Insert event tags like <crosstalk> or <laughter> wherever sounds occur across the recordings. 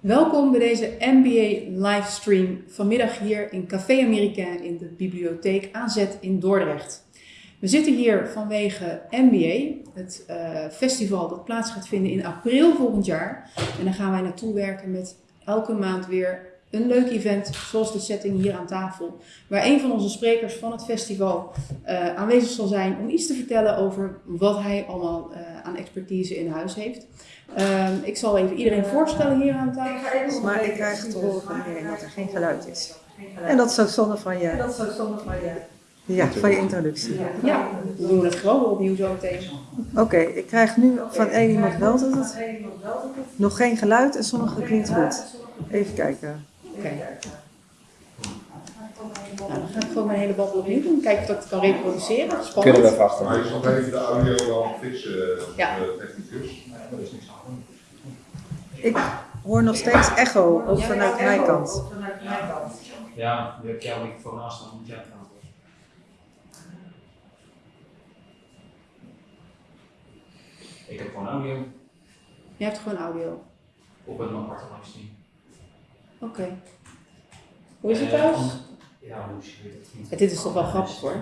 Welkom bij deze MBA livestream vanmiddag hier in Café Americain in de bibliotheek AZ in Dordrecht. We zitten hier vanwege MBA, het uh, festival dat plaats gaat vinden in april volgend jaar. En daar gaan wij naartoe werken met elke maand weer een leuk event, zoals de setting hier aan tafel, waar een van onze sprekers van het festival uh, aanwezig zal zijn om iets te vertellen over wat hij allemaal uh, aan expertise in huis heeft. Uh, ik zal even iedereen voorstellen hier aan tafel. Maar ik krijg te horen van iedereen dat er geen geluid is. En dat is zo zonde van je, dat is zo zonde van je, ja, van je introductie. Ja, we doen het gewoon opnieuw zo meteen. Oké, okay, ik krijg nu van één iemand wel dat het nog geen geluid en sommige klinkt goed. Even kijken. Oké. Okay. Nou, dan ga ik gewoon mijn hele babbel opnieuw doen. Kijken of ik dat kan reproduceren. Spannend. Kunnen we vast. Maar je zal even de audio wel fixen, ja. technicus. Ik hoor nog steeds echo, ook vanuit mijn kant. Ja, je hebt jouw microfoon aanstaan, moet jij het aan. Ik heb gewoon audio. Je hebt gewoon audio. Op een aparte livestream. Oké. Okay. Hoe is het thuis? Dit is toch wel grappig hoor.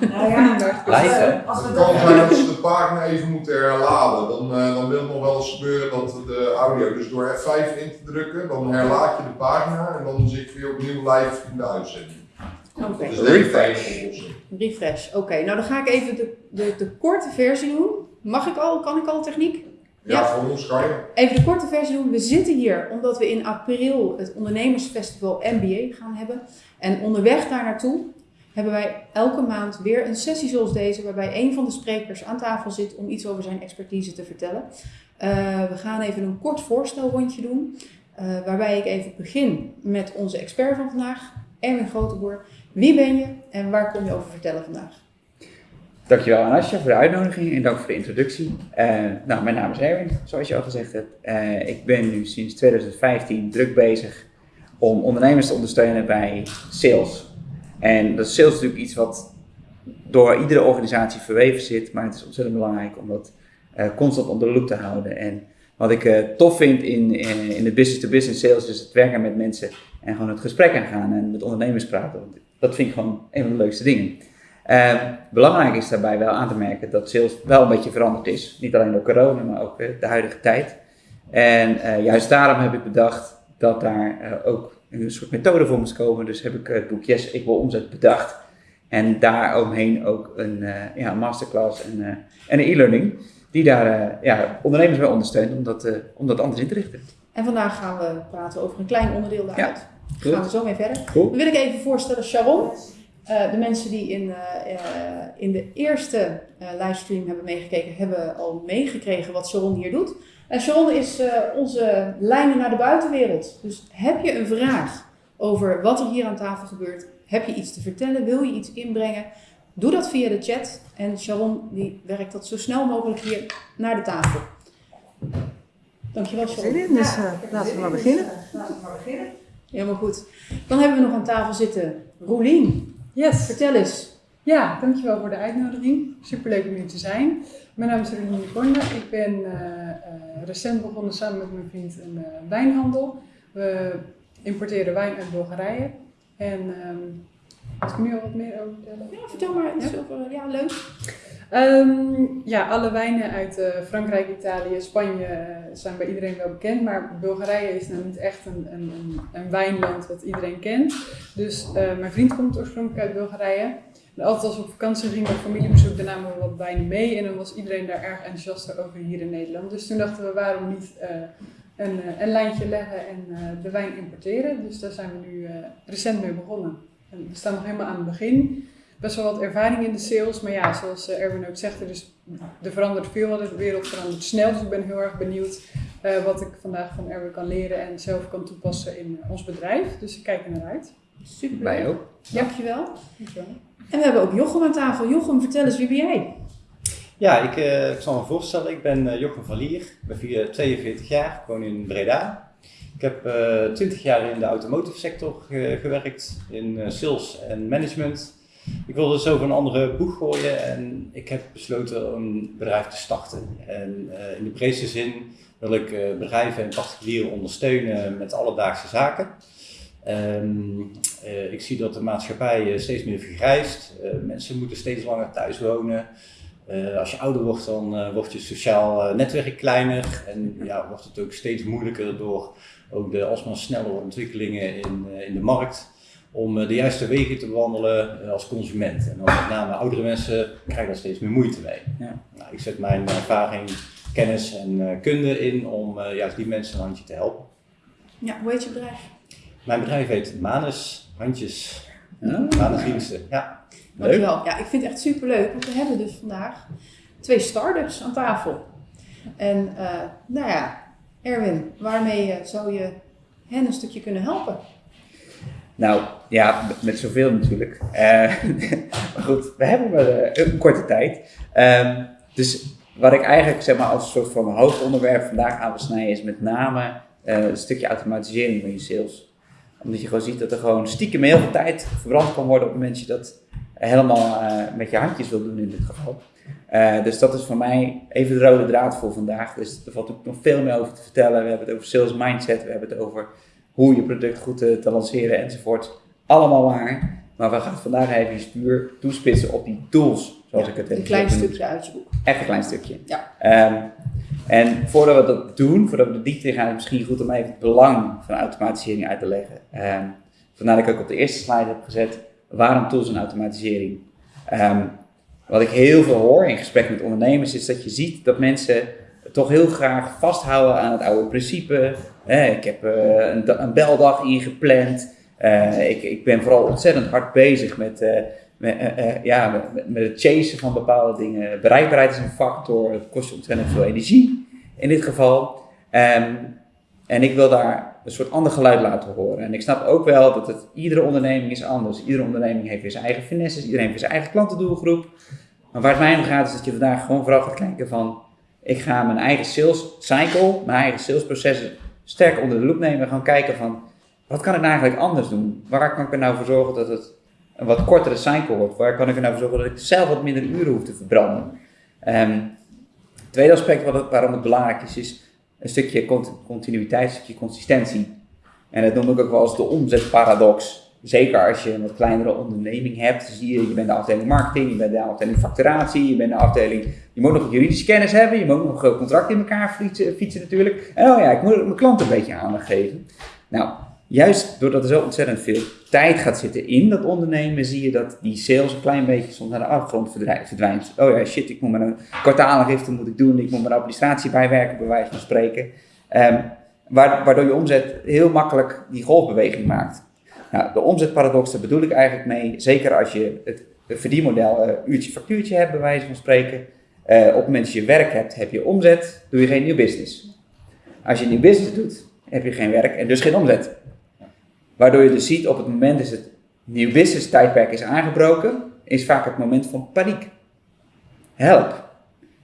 Nou ja, <laughs> Live Als het kan zijn dat ze de pagina even moeten herladen. Dan, uh, dan wil het nog wel eens gebeuren dat de audio, dus door F5 in te drukken, dan herlaat je de pagina en dan zit je weer opnieuw live in de uitzending. Oké. Okay. Dus refresh. Refresh, oké. Okay. Nou dan ga ik even de, de, de korte versie doen. Mag ik al? Kan ik al techniek? Ja, ja, voor ons kan je. Even de korte versie doen. We zitten hier omdat we in april het ondernemersfestival MBA gaan hebben. En onderweg daar naartoe hebben wij elke maand weer een sessie zoals deze, waarbij een van de sprekers aan tafel zit om iets over zijn expertise te vertellen. Uh, we gaan even een kort voorstelrondje doen, uh, waarbij ik even begin met onze expert van vandaag, Erwin Groteboer. Wie ben je en waar kom je over vertellen vandaag? Dankjewel Anasja voor de uitnodiging en dank voor de introductie. Uh, nou, mijn naam is Erwin, zoals je al gezegd hebt. Uh, ik ben nu sinds 2015 druk bezig om ondernemers te ondersteunen bij sales. En dat is sales natuurlijk iets wat door iedere organisatie verweven zit, maar het is ontzettend belangrijk om dat uh, constant onder de loep te houden. En wat ik tof vind in, in, de business-to-business sales is het werken met mensen en gewoon het gesprek aangaan en met ondernemers praten. Dat vind ik gewoon een van de leukste dingen. Uh, belangrijk is daarbij wel aan te merken dat sales wel een beetje veranderd is. Niet alleen door corona, maar ook uh, de huidige tijd. En uh, juist daarom heb ik bedacht dat daar ook een soort methode voor moest komen. Dus heb ik het boek Yes, ik wil omzet bedacht. En daaromheen ook een ja, masterclass en, en een e-learning. Die daar ja, ondernemers bij ondersteunt om dat, om dat anders in te richten. En vandaag gaan we praten over een klein onderdeel daaruit. Ja, gaan we zo mee verder. Cool. Dan wil ik even voorstellen Sharon. Uh, de mensen die in, uh, uh, in de eerste livestream hebben meegekeken, hebben al meegekregen wat Sharon hier doet. En Sharon is onze lijnen naar de buitenwereld. Dus heb je een vraag over wat er hier aan tafel gebeurt, heb je iets te vertellen, wil je iets inbrengen, doe dat via de chat. En Sharon die werkt dat zo snel mogelijk hier naar de tafel. Dankjewel Sharon. Zin in, dus laten we maar beginnen. Laten we maar beginnen. Helemaal goed. Dan hebben we nog aan tafel zitten Roelien. Yes. Vertel eens. Ja, dankjewel voor de uitnodiging. Superleuk om hier te zijn. Mijn naam is Renée Borne. Ik ben uh, uh, recent begonnen samen met mijn vriend een uh, wijnhandel. We importeren wijn uit Bulgarije. En um, als ik nu al wat meer over vertellen? Ja, vertel maar iets ja? over. Ja, leuk. Um, ja, alle wijnen uit Frankrijk, Italië, Spanje zijn bij iedereen wel bekend. Maar Bulgarije is nou niet echt een, een, een, een wijnland wat iedereen kent. Dus uh, mijn vriend komt oorspronkelijk uit Bulgarije. En altijd als we op vakantie gingen met familiebezoek, dan namen we wat wijnen mee. En dan was iedereen daar erg enthousiast over hier in Nederland. Dus toen dachten we, waarom niet een, een lijntje leggen en de wijn importeren. Dus daar zijn we nu recent mee begonnen. En we staan nog helemaal aan het begin best wel wat ervaring in de sales. Maar ja, zoals Erwin ook zegt, er, is, er verandert veel. De wereld verandert snel. Dus ik ben heel erg benieuwd uh, wat ik vandaag van Erwin kan leren en zelf kan toepassen in ons bedrijf. Dus ik kijk er naar uit. Super. Wij ook. Dankjewel. Dankjewel. En we hebben ook Jochem aan tafel. Jochem, vertel eens, wie ben jij? Ja, ik, uh, ik zal me voorstellen. Ik ben uh, Jochem van Lier. Ik ben 42 jaar. Ik woon in Breda. Ik heb uh, 20 jaar in de automotive sector ge gewerkt. In sales en management. Ik wilde zo van een andere boeg gooien en ik heb besloten om een bedrijf te starten. En uh, in de breedste zin wil ik eh, bedrijven en particulieren ondersteunen met alledaagse zaken. Ehm, eh, ik zie dat de maatschappij eh, steeds meer vergrijst. Eh, mensen moeten steeds langer thuis wonen. Eh, als je ouder wordt, dan eh, wordt je sociaal eh, netwerk kleiner. En ja, wordt het ook steeds moeilijker door ook de alsmaar snellere ontwikkelingen in, eh, in de markt. Om eh, de juiste wegen te bewandelen eh, als consument. En dan met name oudere mensen krijgen daar steeds meer moeite mee. Ja. Nou, ik zet mijn ervaring, kennis en eh, kunde in om eh, juist die mensen een handje te helpen. Ja, hoe heet je bedrijf? Mijn bedrijf heet Manus Handjes. Ja. Manus Diensten. Ja. Dankjewel. Ja, ik vind het echt superleuk, want we hebben dus vandaag twee start-ups aan tafel. En eh, nou ja, Erwin, waarmee zou je hen een stukje kunnen helpen? Nou, ja, met- zoveel natuurlijk. Eh, <laughs> maar goed, we hebben maar eh, een korte tijd. Ehm, dus wat ik eigenlijk zeg maar als soort van hoofdonderwerp vandaag aan wil snijden is met name eh, een stukje automatisering van je sales. Omdat je gewoon ziet dat er gewoon stiekem heel veel tijd verbrand kan worden op het moment dat je dat helemaal met je handjes wil doen in dit geval. Dus dat is voor mij even de rode draad voor vandaag. Dus er valt ook nog veel meer over te vertellen. We hebben het over sales mindset, we hebben het over hoe je product goed te, te lanceren enzovoort. Allemaal waar. Maar we gaan vandaag even puur toespitsen op die tools, zoals Ja, ik het Een even klein heb stukje uit je boek. Echt een klein stukje. Ja. Ehm, en voordat we dat doen, voordat we de diepte in gaan, is het misschien goed om even het belang van automatisering uit te leggen. Ehm, vandaar dat ik ook op de eerste slide heb gezet, waarom tools en automatisering? Ehm, wat ik heel veel hoor in gesprek met ondernemers, is dat je ziet dat mensen toch heel graag vasthouden aan het oude principe. Ik heb eh, een, da- een beldag ingepland. Eh, ik, ik ben vooral ontzettend hard bezig met, eh, met, ja, met, het chasen van bepaalde dingen. Bereikbaarheid is een factor, het kost ontzettend veel energie in dit geval. Ehm, en ik wil daar een soort ander geluid laten horen. En ik snap ook wel dat het, iedere onderneming is anders. Iedere onderneming heeft weer zijn eigen finesses, iedereen heeft zijn eigen klantendoelgroep. Maar waar het mij om gaat is dat je vandaag gewoon vooral gaat kijken van... Ik ga mijn eigen sales cycle, mijn eigen salesprocessen sterk onder de loep nemen. En gaan kijken van, wat kan ik nou eigenlijk anders doen? Waar kan ik er nou voor zorgen dat het een wat kortere cycle wordt? Waar kan ik er nou voor zorgen dat ik zelf wat minder uren hoef te verbranden? Ehm, het tweede aspect wat het- waarom het belangrijk is, is een stukje cont- continuïteit, een stukje consistentie. En dat noem ik ook wel als de omzetparadox. Zeker als je een wat kleinere onderneming hebt, zie je, je bent de afdeling marketing, je bent de afdeling facturatie, je bent de afdeling, je moet nog juridische kennis hebben, je moet nog contracten in elkaar fietsen, natuurlijk. En oh ja, ik moet mijn klant een beetje aandacht geven. Nou, juist doordat er zo ontzettend veel tijd gaat zitten in dat ondernemen, zie je dat die sales een klein beetje soms naar de verdrij- verdwijnt. Oh ja, shit, ik moet mijn kwartaalgifte moet ik doen, ik moet mijn administratie bijwerken, bij wijze van spreken. Ehm, wa- waardoor je omzet heel makkelijk die golfbeweging maakt. Nou, de omzetparadox, daar bedoel ik eigenlijk mee, zeker als je het verdienmodel eh, uurtje factuurtje hebt, bij wijze van spreken. Eh, op het moment dat je werk hebt, heb je omzet, doe je geen nieuw business. Als je nieuw business doet, heb je geen werk en dus geen omzet. Waardoor je dus ziet op het moment dat het nieuw business tijdperk is aangebroken, is vaak het moment van paniek. Help.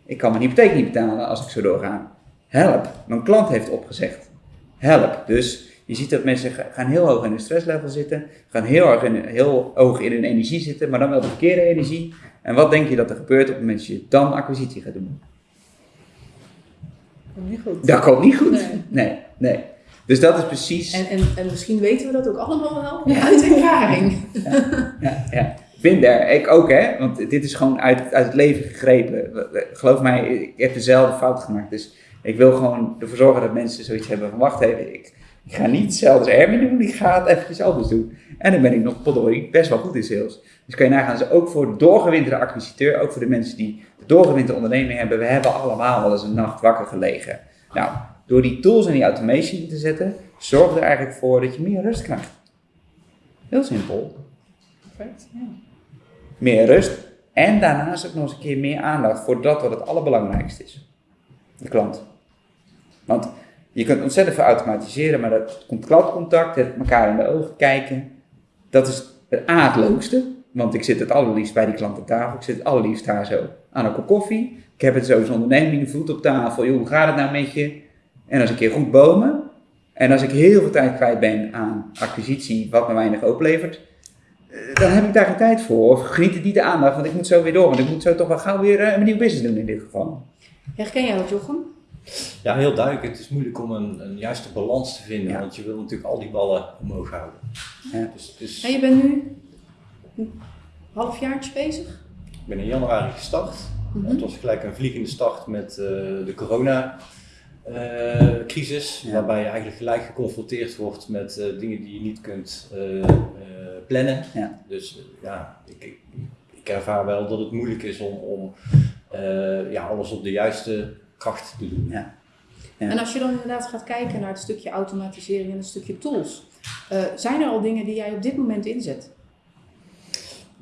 Ik kan mijn hypotheek niet betalen als ik zo doorga. Help. Mijn klant heeft opgezegd. Help. Dus je ziet dat mensen ga- gaan heel hoog in hun stresslevel zitten, gaan heel, erg in, heel hoog in hun energie zitten, maar dan wel de verkeerde energie. En wat denk je dat er gebeurt op het moment dat je dan acquisitie gaat doen? Komt niet goed. Dat komt niet goed. Nee. Nee, nee. Dus dat is precies. En, en, en misschien weten we dat ook allemaal wel uit ervaring. Ja, ja. Ik ook hè, want dit is gewoon uit, uit het leven gegrepen. Geloof mij, ik heb dezelfde fout gemaakt. Dus ik wil gewoon ervoor zorgen dat mensen zoiets hebben van wacht even, ik, ik ga niet hetzelfde als Erwin doen, ik ga het eventjes anders doen. En dan ben ik nog potdorie best wel goed in sales. Dus kan je nagaan, dus ook voor de doorgewinterde acquisiteur, ook voor de mensen die de doorgewinterde onderneming hebben, we hebben allemaal wel eens een nacht wakker gelegen. Nou, door die tools en die automation in te zetten, zorg er eigenlijk voor dat je meer rust krijgt. Heel simpel Perfect. Ja. meer rust. En daarnaast ook nog eens een keer meer aandacht voor dat wat het allerbelangrijkste is. De klant. Want je kunt ontzettend veel automatiseren, maar dat klantcontact, het elkaar in de ogen kijken, dat is het A, het leukste. Want ik zit het allerliefst bij die klant aan tafel. Ik zit het allerliefst daar zo aan een kop koffie. Ik heb het zo als onderneming, voet op tafel. Joh, hoe gaat het nou met je? En als een keer goed bomen. En als ik heel veel tijd kwijt ben aan acquisitie, wat me weinig oplevert, eh, dan heb ik daar geen tijd voor. Of geniet het niet de aandacht, want ik moet zo weer door. Want ik moet zo toch wel gauw weer eh, een nieuw business doen in dit geval. Herken jij dat, Jochem? Ja, heel duidelijk. Het is moeilijk om een, een juiste balans te vinden, Ja. want je wil natuurlijk al die ballen omhoog houden. Ja. Dus, dus En je bent nu een halfjaartje bezig? ik ben in januari gestart. Mhm. Het was gelijk een vliegende start met eh, de corona-crisis, Ja. waarbij je eigenlijk gelijk geconfronteerd wordt met eh, dingen die je niet kunt eh, eh, plannen. Ja. Dus ja, ik, ik, ik ervaar wel dat het moeilijk is om, om eh, ja, alles op de juiste kracht te doen. Ja. Ja. En als je dan inderdaad gaat kijken naar het stukje automatisering en het stukje tools, eh, zijn er al dingen die jij op dit moment inzet?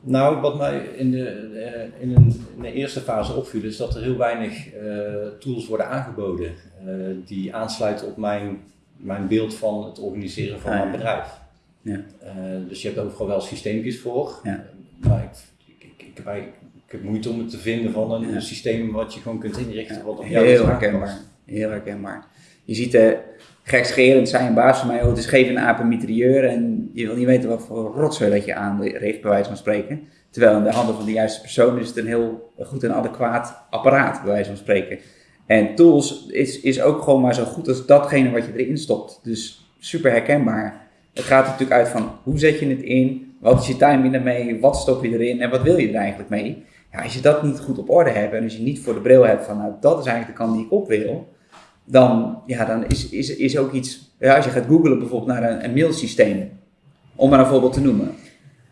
Nou, wat mij in de, eh, in, een, in de eerste fase opviel, is dat er heel weinig eh, tools worden aangeboden eh, die aansluiten op mijn, mijn beeld van het organiseren van Ah, mijn bedrijf. Ja. Eh, dus je hebt overal wel systeempjes voor, Ja. maar ik, ik, ik, ik heb eigenlijk- ik heb moeite om het te vinden van een, Ja. systeem wat je gewoon kunt inrichten. Wat op jou Heel herkenbaar. Heel herkenbaar. Je ziet eh gekscherend zei een baas van mij, oh, het is geef een aap mitrailleur en je wil niet weten wat voor rotzooi dat je aanricht, bij wijze van spreken. Terwijl in de handen van de juiste persoon is het een heel goed en adequaat apparaat, bij wijze van spreken. En tools is, is ook gewoon maar zo goed als datgene wat je erin stopt. Dus super herkenbaar. Het gaat er natuurlijk uit van hoe zet je het in, wat is je timing ermee, wat stop je erin en wat wil je er eigenlijk mee. Ja, als je dat niet goed op orde hebt en als je niet voor de bril hebt van nou, dat is eigenlijk de kant die ik op wil, dan, ja, dan is, is, is ook iets, ja, als je gaat googlen bijvoorbeeld naar een, mailsysteem, om maar een voorbeeld te noemen.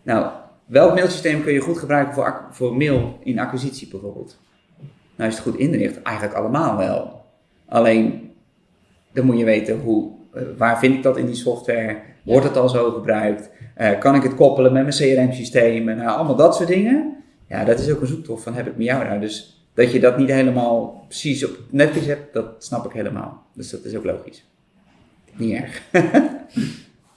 Nou, welk mailsysteem kun je goed gebruiken voor, voor mail in acquisitie bijvoorbeeld? Nou, als je het goed inricht, eigenlijk allemaal wel. Alleen, dan moet je weten hoe, eh, waar vind ik dat in die software? Wordt het al zo gebruikt? Eh, kan ik het koppelen met mijn CRM-systeem? Nou, allemaal dat soort dingen. Ja, dat is ook een zoektocht van heb ik met jou nou. Dus dat je dat niet helemaal precies op het netvlies hebt, dat snap ik helemaal. Dus dat is ook logisch. Niet erg. <laughs>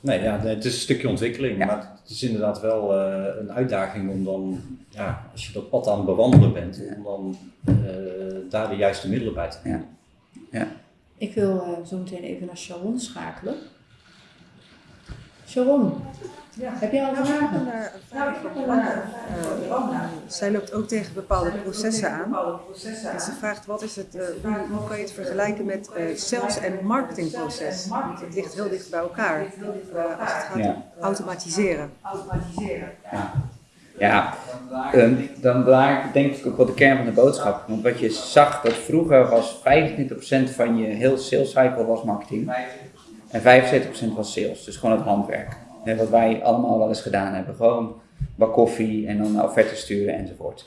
Nee, ja, het is een stukje ontwikkeling, Ja. maar het is inderdaad wel eh, een uitdaging om dan, ja, als je dat pad aan het bewandelen bent, Ja. om dan eh, daar de juiste middelen bij te vinden. Ik wil eh, zo meteen even naar Sharon schakelen. Sharon, heb jij al vragen? Naar een vraag van Johanna. Eh, zij loopt ook tegen bepaalde processen aan. En ze vraagt wat is het, eh, hoe, hoe kan je het vergelijken met eh sales- en marketingproces? Want het ligt heel dicht bij elkaar eh, als het gaat Ja. om automatiseren. Ja, dan, dan daar denk ik ook wel de kern van de boodschap. Want wat je zag, dat vroeger was 25% van je heel sales cycle was marketing. En 75% was sales, dus gewoon het handwerk. Wat wij allemaal wel eens gedaan hebben. Gewoon bak koffie en dan offertes sturen enzovoort.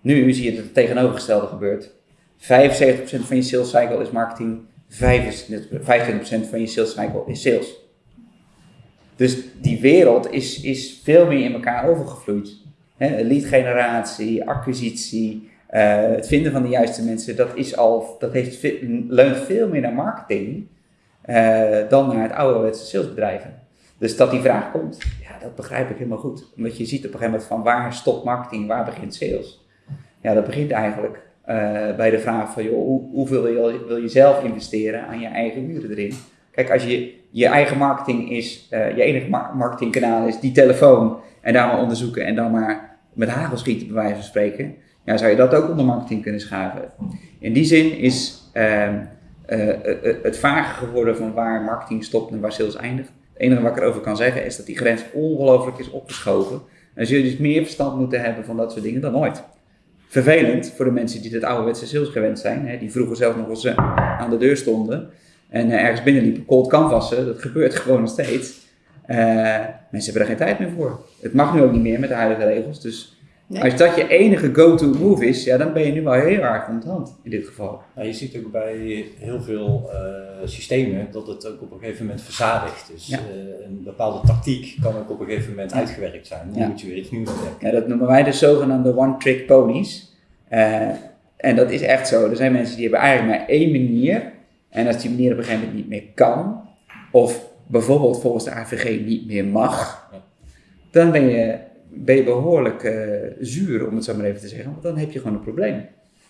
Nu zie je dat het tegenovergestelde gebeurt. 75% van je sales cycle is marketing, 25% van je sales cycle is sales. Dus die wereld is, is veel meer in elkaar overgevloeid. Hè, lead generatie, acquisitie, eh, het vinden van de juiste mensen, dat, is al, dat heeft, leunt veel meer naar marketing eh, dan naar het ouderwetse salesbedrijven. Dus dat die vraag komt, ja, dat begrijp ik helemaal goed. Omdat je ziet op een gegeven moment van waar stopt marketing, waar begint sales. Ja, dat begint eigenlijk eh, bij de vraag van, joh, hoe, hoeveel wil je, wil je zelf investeren aan je eigen uren erin? Kijk, als je je eigen marketing is, eh, je enige mar- marketingkanaal is die telefoon en daar maar onderzoeken en dan maar met hagel schieten bij wijze van spreken, ja, zou je dat ook onder marketing kunnen schaven. In die zin is ehm, eh, het vager geworden van waar marketing stopt en waar sales eindigt. Enige wat ik erover kan zeggen is dat die grens ongelooflijk is opgeschoven. En zul dus meer verstand moeten hebben van dat soort dingen dan ooit. Vervelend voor de mensen die het ouderwetse sales gewend zijn, hè, die vroeger zelf nog eens eh, aan de deur stonden en eh, ergens binnenliepen, cold canvassen, dat gebeurt <laughs> gewoon nog steeds. Eh, mensen hebben er geen tijd meer voor. Het mag nu ook niet meer met de huidige regels. Dus Nee. als dat je enige go-to move is, ja, dan ben je nu wel heel erg van de hand in dit geval. Nou, je ziet ook bij heel veel eh, systemen dat het ook op een gegeven moment verzadigt. Dus Ja. eh, een bepaalde tactiek kan ook op een gegeven moment uitgewerkt zijn. Dan Ja. moet je weer iets nieuws bedenken. Ja, dat noemen wij de zogenaamde one-trick ponies. Eh, en dat is echt zo. Er zijn mensen die hebben eigenlijk maar één manier. En als die manier op een gegeven moment niet meer kan, of bijvoorbeeld volgens de AVG niet meer mag, Ja. dan ben je, ben je behoorlijk eh, zuur, om het zo maar even te zeggen. Want dan heb je gewoon een probleem.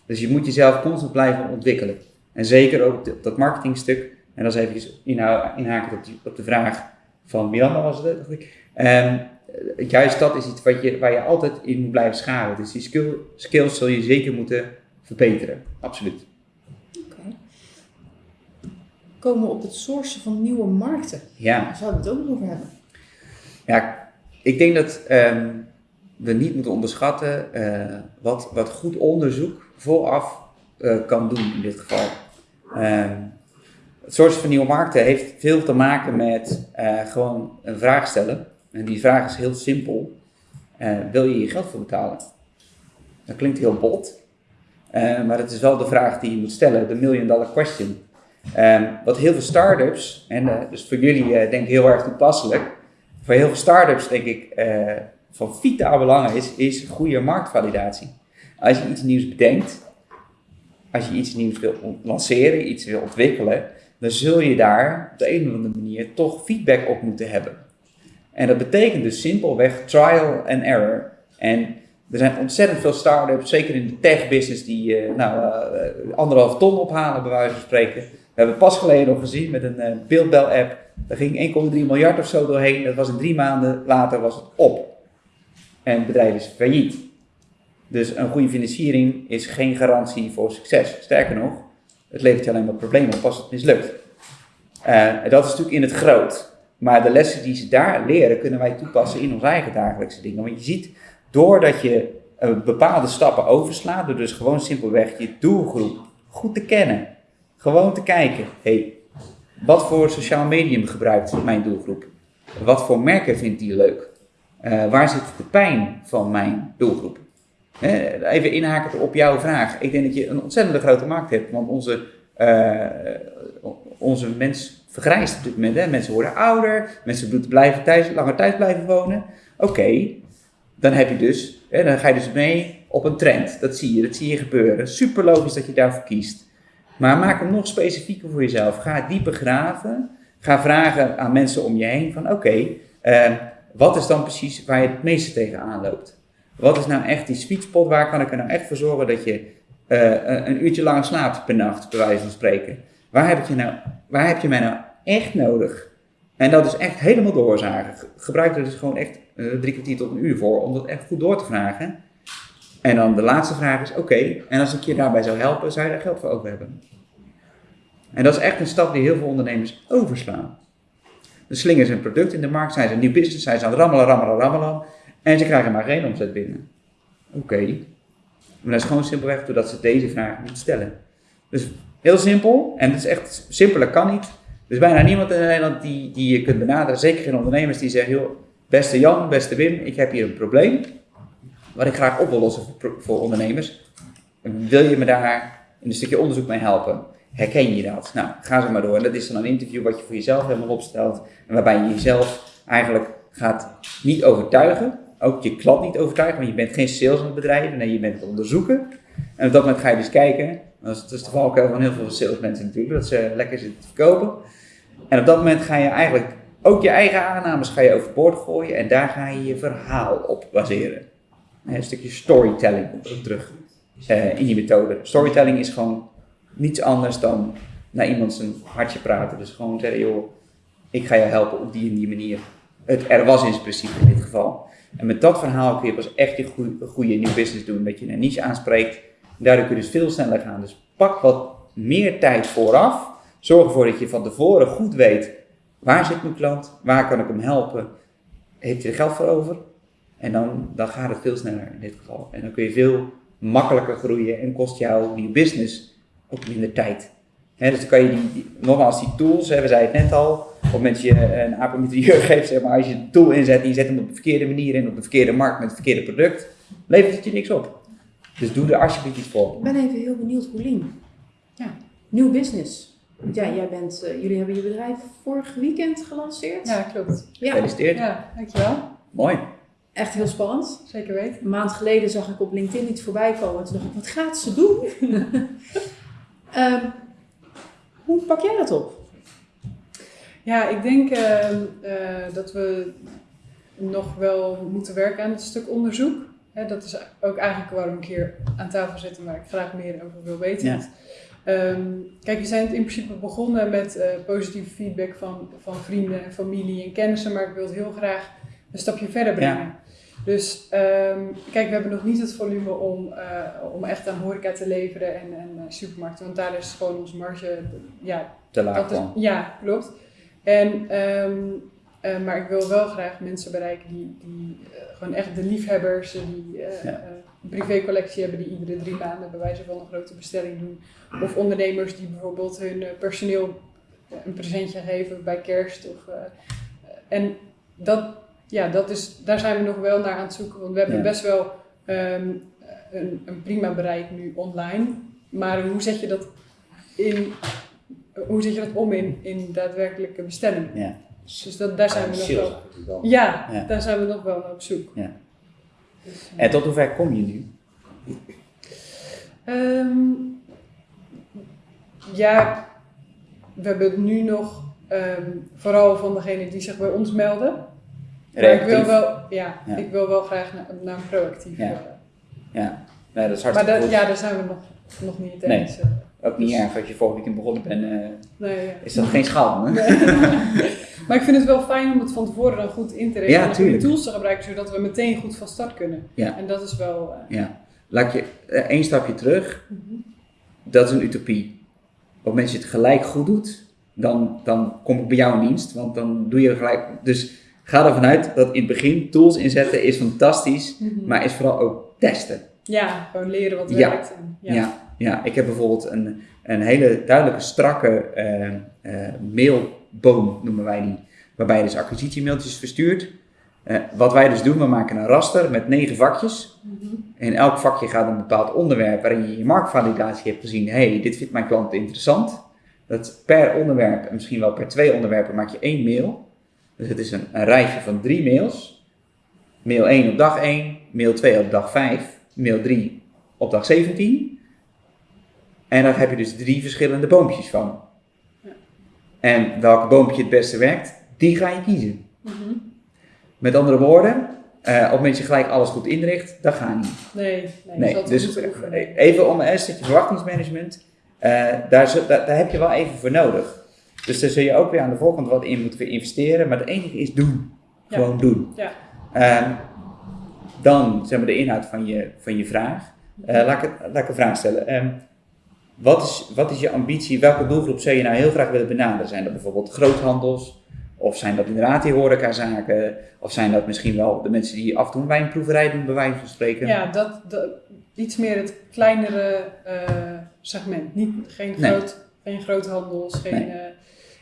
Dus je moet jezelf constant blijven ontwikkelen. En zeker ook op dat marketingstuk. En dat is even inhakend op, op de vraag van Miranda was het, dacht ik. Ehm, eh, juist dat is iets wat je, waar je altijd in moet blijven schaven. Dus die skill, skills zul je zeker moeten verbeteren. Absoluut. Oké. komen we op het sourcen van nieuwe markten. Ja, Daar zouden we het ook nog over hebben. Ja, ik denk dat ehm, we niet moeten onderschatten eh, wat, wat goed onderzoek vooraf eh, kan doen in dit geval. Ehm, het sourcen van nieuwe markten heeft veel te maken met eh, gewoon een vraag stellen. En die vraag is heel simpel. Wil je hier geld voor betalen? Dat klinkt heel bot, maar het is wel de vraag die je moet stellen, de million dollar question. Ehm, wat heel veel start-ups, en dus voor jullie denk ik heel erg toepasselijk, voor heel veel start-ups denk ik eh, van vitaal belang is, is goede marktvalidatie. Als je iets nieuws bedenkt, als je iets nieuws wil lanceren, iets wil ontwikkelen, dan zul je daar op de een of andere manier toch feedback op moeten hebben. En dat betekent dus simpelweg trial and error. En er zijn ontzettend veel start-ups, zeker in de tech-business, die eh, nou, eh, anderhalf ton ophalen, bij wijze van spreken. We hebben pas geleden nog gezien met een eh, beeldbel-app. Daar ging 1,3 miljard of zo doorheen. Dat was in drie maanden later was het op. En het bedrijf is failliet. Dus een goede financiering is geen garantie voor succes. Sterker nog, het levert je alleen maar problemen op als het mislukt. Eh, dat is natuurlijk in het groot. Maar de lessen die ze daar leren, kunnen wij toepassen in onze eigen dagelijkse dingen. Want je ziet, doordat je eh, bepaalde stappen overslaat, door dus gewoon simpelweg je doelgroep goed te kennen. Gewoon te kijken, hey, wat voor sociaal medium gebruikt mijn doelgroep? Wat voor merken vindt die leuk? Eh, waar zit de pijn van mijn doelgroep? Hè, even inhaken op jouw vraag. Ik denk dat je een ontzettend grote markt hebt, want onze, eh, onze mens vergrijst op dit moment. Hè? Mensen worden ouder, mensen blijven thuis, langer thuis blijven wonen. Oké, dan heb je dus, hè, dan ga je dus mee op een trend. Dat zie je, dat zie je gebeuren. Super logisch dat je daarvoor kiest. Maar maak hem nog specifieker voor jezelf. Ga dieper graven. Ga vragen aan mensen om je heen van oké, eh, wat is dan precies waar je het meeste tegenaan loopt? Wat is nou echt die sweet spot? Waar kan ik er nou echt voor zorgen dat je eh, een- uurtje lang slaapt per nacht, bij wijze van spreken? Waar heb je, nou, waar heb je mij nou echt nodig? En dat is echt helemaal doorzagen. Ge- Gebruik er dus gewoon echt eh, drie kwartier tot een uur voor om dat echt goed door te vragen. En dan de laatste vraag is, oké, en als ik je daarbij zou helpen, zou je daar geld voor over hebben? En dat is echt een stap die heel veel ondernemers overslaan. De slingers een product in de markt, zijn ze een nieuw business, zijn ze aan het rammelen, rammelen, rammelen. En ze krijgen maar geen omzet binnen. Oké. Maar dat is gewoon simpelweg doordat ze deze vraag niet stellen. Dus heel simpel, en het is echt simpeler kan niet. Er is bijna niemand in Nederland die, die je kunt benaderen, zeker geen ondernemers die zeggen, joh, beste Jan, beste Wim, ik heb hier een probleem, wat ik graag op wil lossen voor, ondernemers. Wil je me daar in een stukje onderzoek mee helpen? Herken je dat? Nou, ga zo maar door. En dat is dan een interview wat je voor jezelf helemaal opstelt. En waarbij je jezelf eigenlijk gaat niet overtuigen. Ook je klant niet overtuigen, want je bent geen sales aan het bedrijven. Nee, je bent het onderzoeken. En op dat moment ga je dus kijken. Dat is de valkuil van heel veel salesmensen natuurlijk. Dat ze lekker zitten te verkopen. En op dat moment ga je eigenlijk ook je eigen aannames ga je overboord gooien. En daar ga je je verhaal op baseren. Een stukje storytelling ook terug eh, in die methode. Storytelling is gewoon niets anders dan naar iemand zijn hartje praten. Dus gewoon zeggen, joh, ik ga je helpen op die en die manier. Het er was in principe in dit geval. En met dat verhaal kun je pas echt je goede, goede nieuw business doen. Dat je een niche aanspreekt. Daardoor kun je dus veel sneller gaan. Dus pak wat meer tijd vooraf. Zorg ervoor dat je van tevoren goed weet, waar zit mijn klant? Waar kan ik hem helpen? Heeft hij er geld voor over? En dan, dan gaat het veel sneller in dit geval. En dan kun je veel makkelijker groeien en kost jouw nieuw business ook minder tijd. Hè, dus dan kan je die, die- nogmaals die tools, hè, we zeiden het net al, op het moment dat je een apometrieur <laughs> geeft, zeg maar, als je een tool inzet en je zet hem op de verkeerde manier in, op de verkeerde markt met het verkeerde product, levert het je niks op. Dus doe er alsjeblieft iets voor. Ik ben even heel benieuwd, Paulien. Ja. Nieuw business. Want Ja, jij bent, eh, jullie hebben je bedrijf vorig weekend gelanceerd. Ja, klopt. Ja, Gefeliciteerd. Ja, dankjewel. Mooi. Echt heel spannend. Zeker weten. Een maand geleden zag ik op LinkedIn iets voorbij komen. Toen dacht ik, wat gaat ze doen? <laughs> Ehm, hoe pak jij dat op? Ja, ik denk ehm, eh, dat we nog wel moeten werken aan het stuk onderzoek. Hè, dat is ook eigenlijk waarom ik hier aan tafel zit en waar ik graag meer over wil weten. Ja. Ehm, kijk, we zijn in principe begonnen met eh, positieve feedback van, van vrienden en familie en kennissen, maar ik wil het heel graag een stapje verder brengen. Dus ehm, kijk, we hebben nog niet het volume om, eh, om echt aan horeca te leveren en, en eh, supermarkten, want daar is gewoon onze marge, ja, te laag Dat is, ja, klopt. En, ehm, eh, maar ik wil wel graag mensen bereiken die, die gewoon echt de liefhebbers, die Ja. een privécollectie hebben, die iedere drie maanden bij wijze van een grote bestelling doen. Of ondernemers die bijvoorbeeld hun personeel een presentje geven bij kerst. Of, en dat, ja, dat is, daar zijn we nog wel naar aan het zoeken. Want we hebben Ja. best wel ehm, een, een prima bereik nu online. Maar hoe zet je dat in hoe zet je dat om in, in daadwerkelijke bestellingen? Ja. Dus dat, daar zijn we nog wel. Ja, Ja. daar zijn we nog wel naar op zoek. Ja. Dus, eh, En tot hoe ver kom je nu? ehm, ja, we hebben nu nog ehm, vooral van degenen die zich bij ons melden. Maar ik wil wel, ja, Ja. ik wil wel graag naar, naar een proactief. Ja. eh, Ja, nee, dat is maar hartstikke dat, goed. ja, daar zijn we nog, nog niet Nee. eens. eh, Ook niet erg als je vorige weekend begonnen bent, eh, nee, ja. is dat geen schande. <laughs> Maar ik vind het wel fijn om het van tevoren dan goed in te rekenen Ja, en de tools te gebruiken, zodat we meteen goed van start kunnen. Ja. En dat is wel... eh, Ja. Laat je één stapje terug. Dat is een utopie. Op het moment dat je het gelijk goed doet, dan, dan kom ik bij jou in dienst. Want dan doe je gelijk. Dus ga ervan uit dat in het begin tools inzetten is fantastisch. mhm. Maar is vooral ook testen. Ja, gewoon leren wat Ja. werkt. En, ja. Ja. Ja, ik heb bijvoorbeeld een, een hele duidelijke, strakke eh, eh, mailboom, noemen wij die. Waarbij je dus acquisitiemailtjes verstuurt. Eh, wat wij dus doen, we maken een raster met negen vakjes. Mhm. In elk vakje gaat een bepaald onderwerp waarin je je marktvalidatie hebt gezien. hey, dit vindt mijn klant interessant. Dat per onderwerp, en misschien wel per twee onderwerpen, maak je één mail. Dus het is een, een rijtje van drie mails. Mail 1 op dag 1, mail 2 op dag 5, mail 3 op dag 17. En daar heb je dus drie verschillende boompjes van. Ja. En welk boompje het beste werkt, die ga je kiezen. Mhm. Met andere woorden, eh, op het moment dat je gelijk alles goed inricht, dat gaat niet. Nee, nee, Nee, dat dus moeten oefenen. even om een stukje verwachtingsmanagement, eh, daar, daar, daar heb je wel even voor nodig. Dus daar zul je ook weer aan de voorkant wat in moeten investeren, maar het enige is doen. Ja. Gewoon doen. Ja. Ehm, dan zeg maar de inhoud van je, van je vraag. Eh, laat, ik, laat ik een vraag stellen. Ehm, wat, is, wat is je ambitie? Welke doelgroep zou je nou heel graag willen benaderen? Zijn dat bijvoorbeeld groothandels? Of zijn dat inderdaad die horecazaken? Of zijn dat misschien wel de mensen die af en toe een wijnproeverij doen, bij wijze van spreken? Ja, dat, dat, iets meer het kleinere eh, segment. Niet, geen, Nee. groot, geen groothandels, geen, Nee.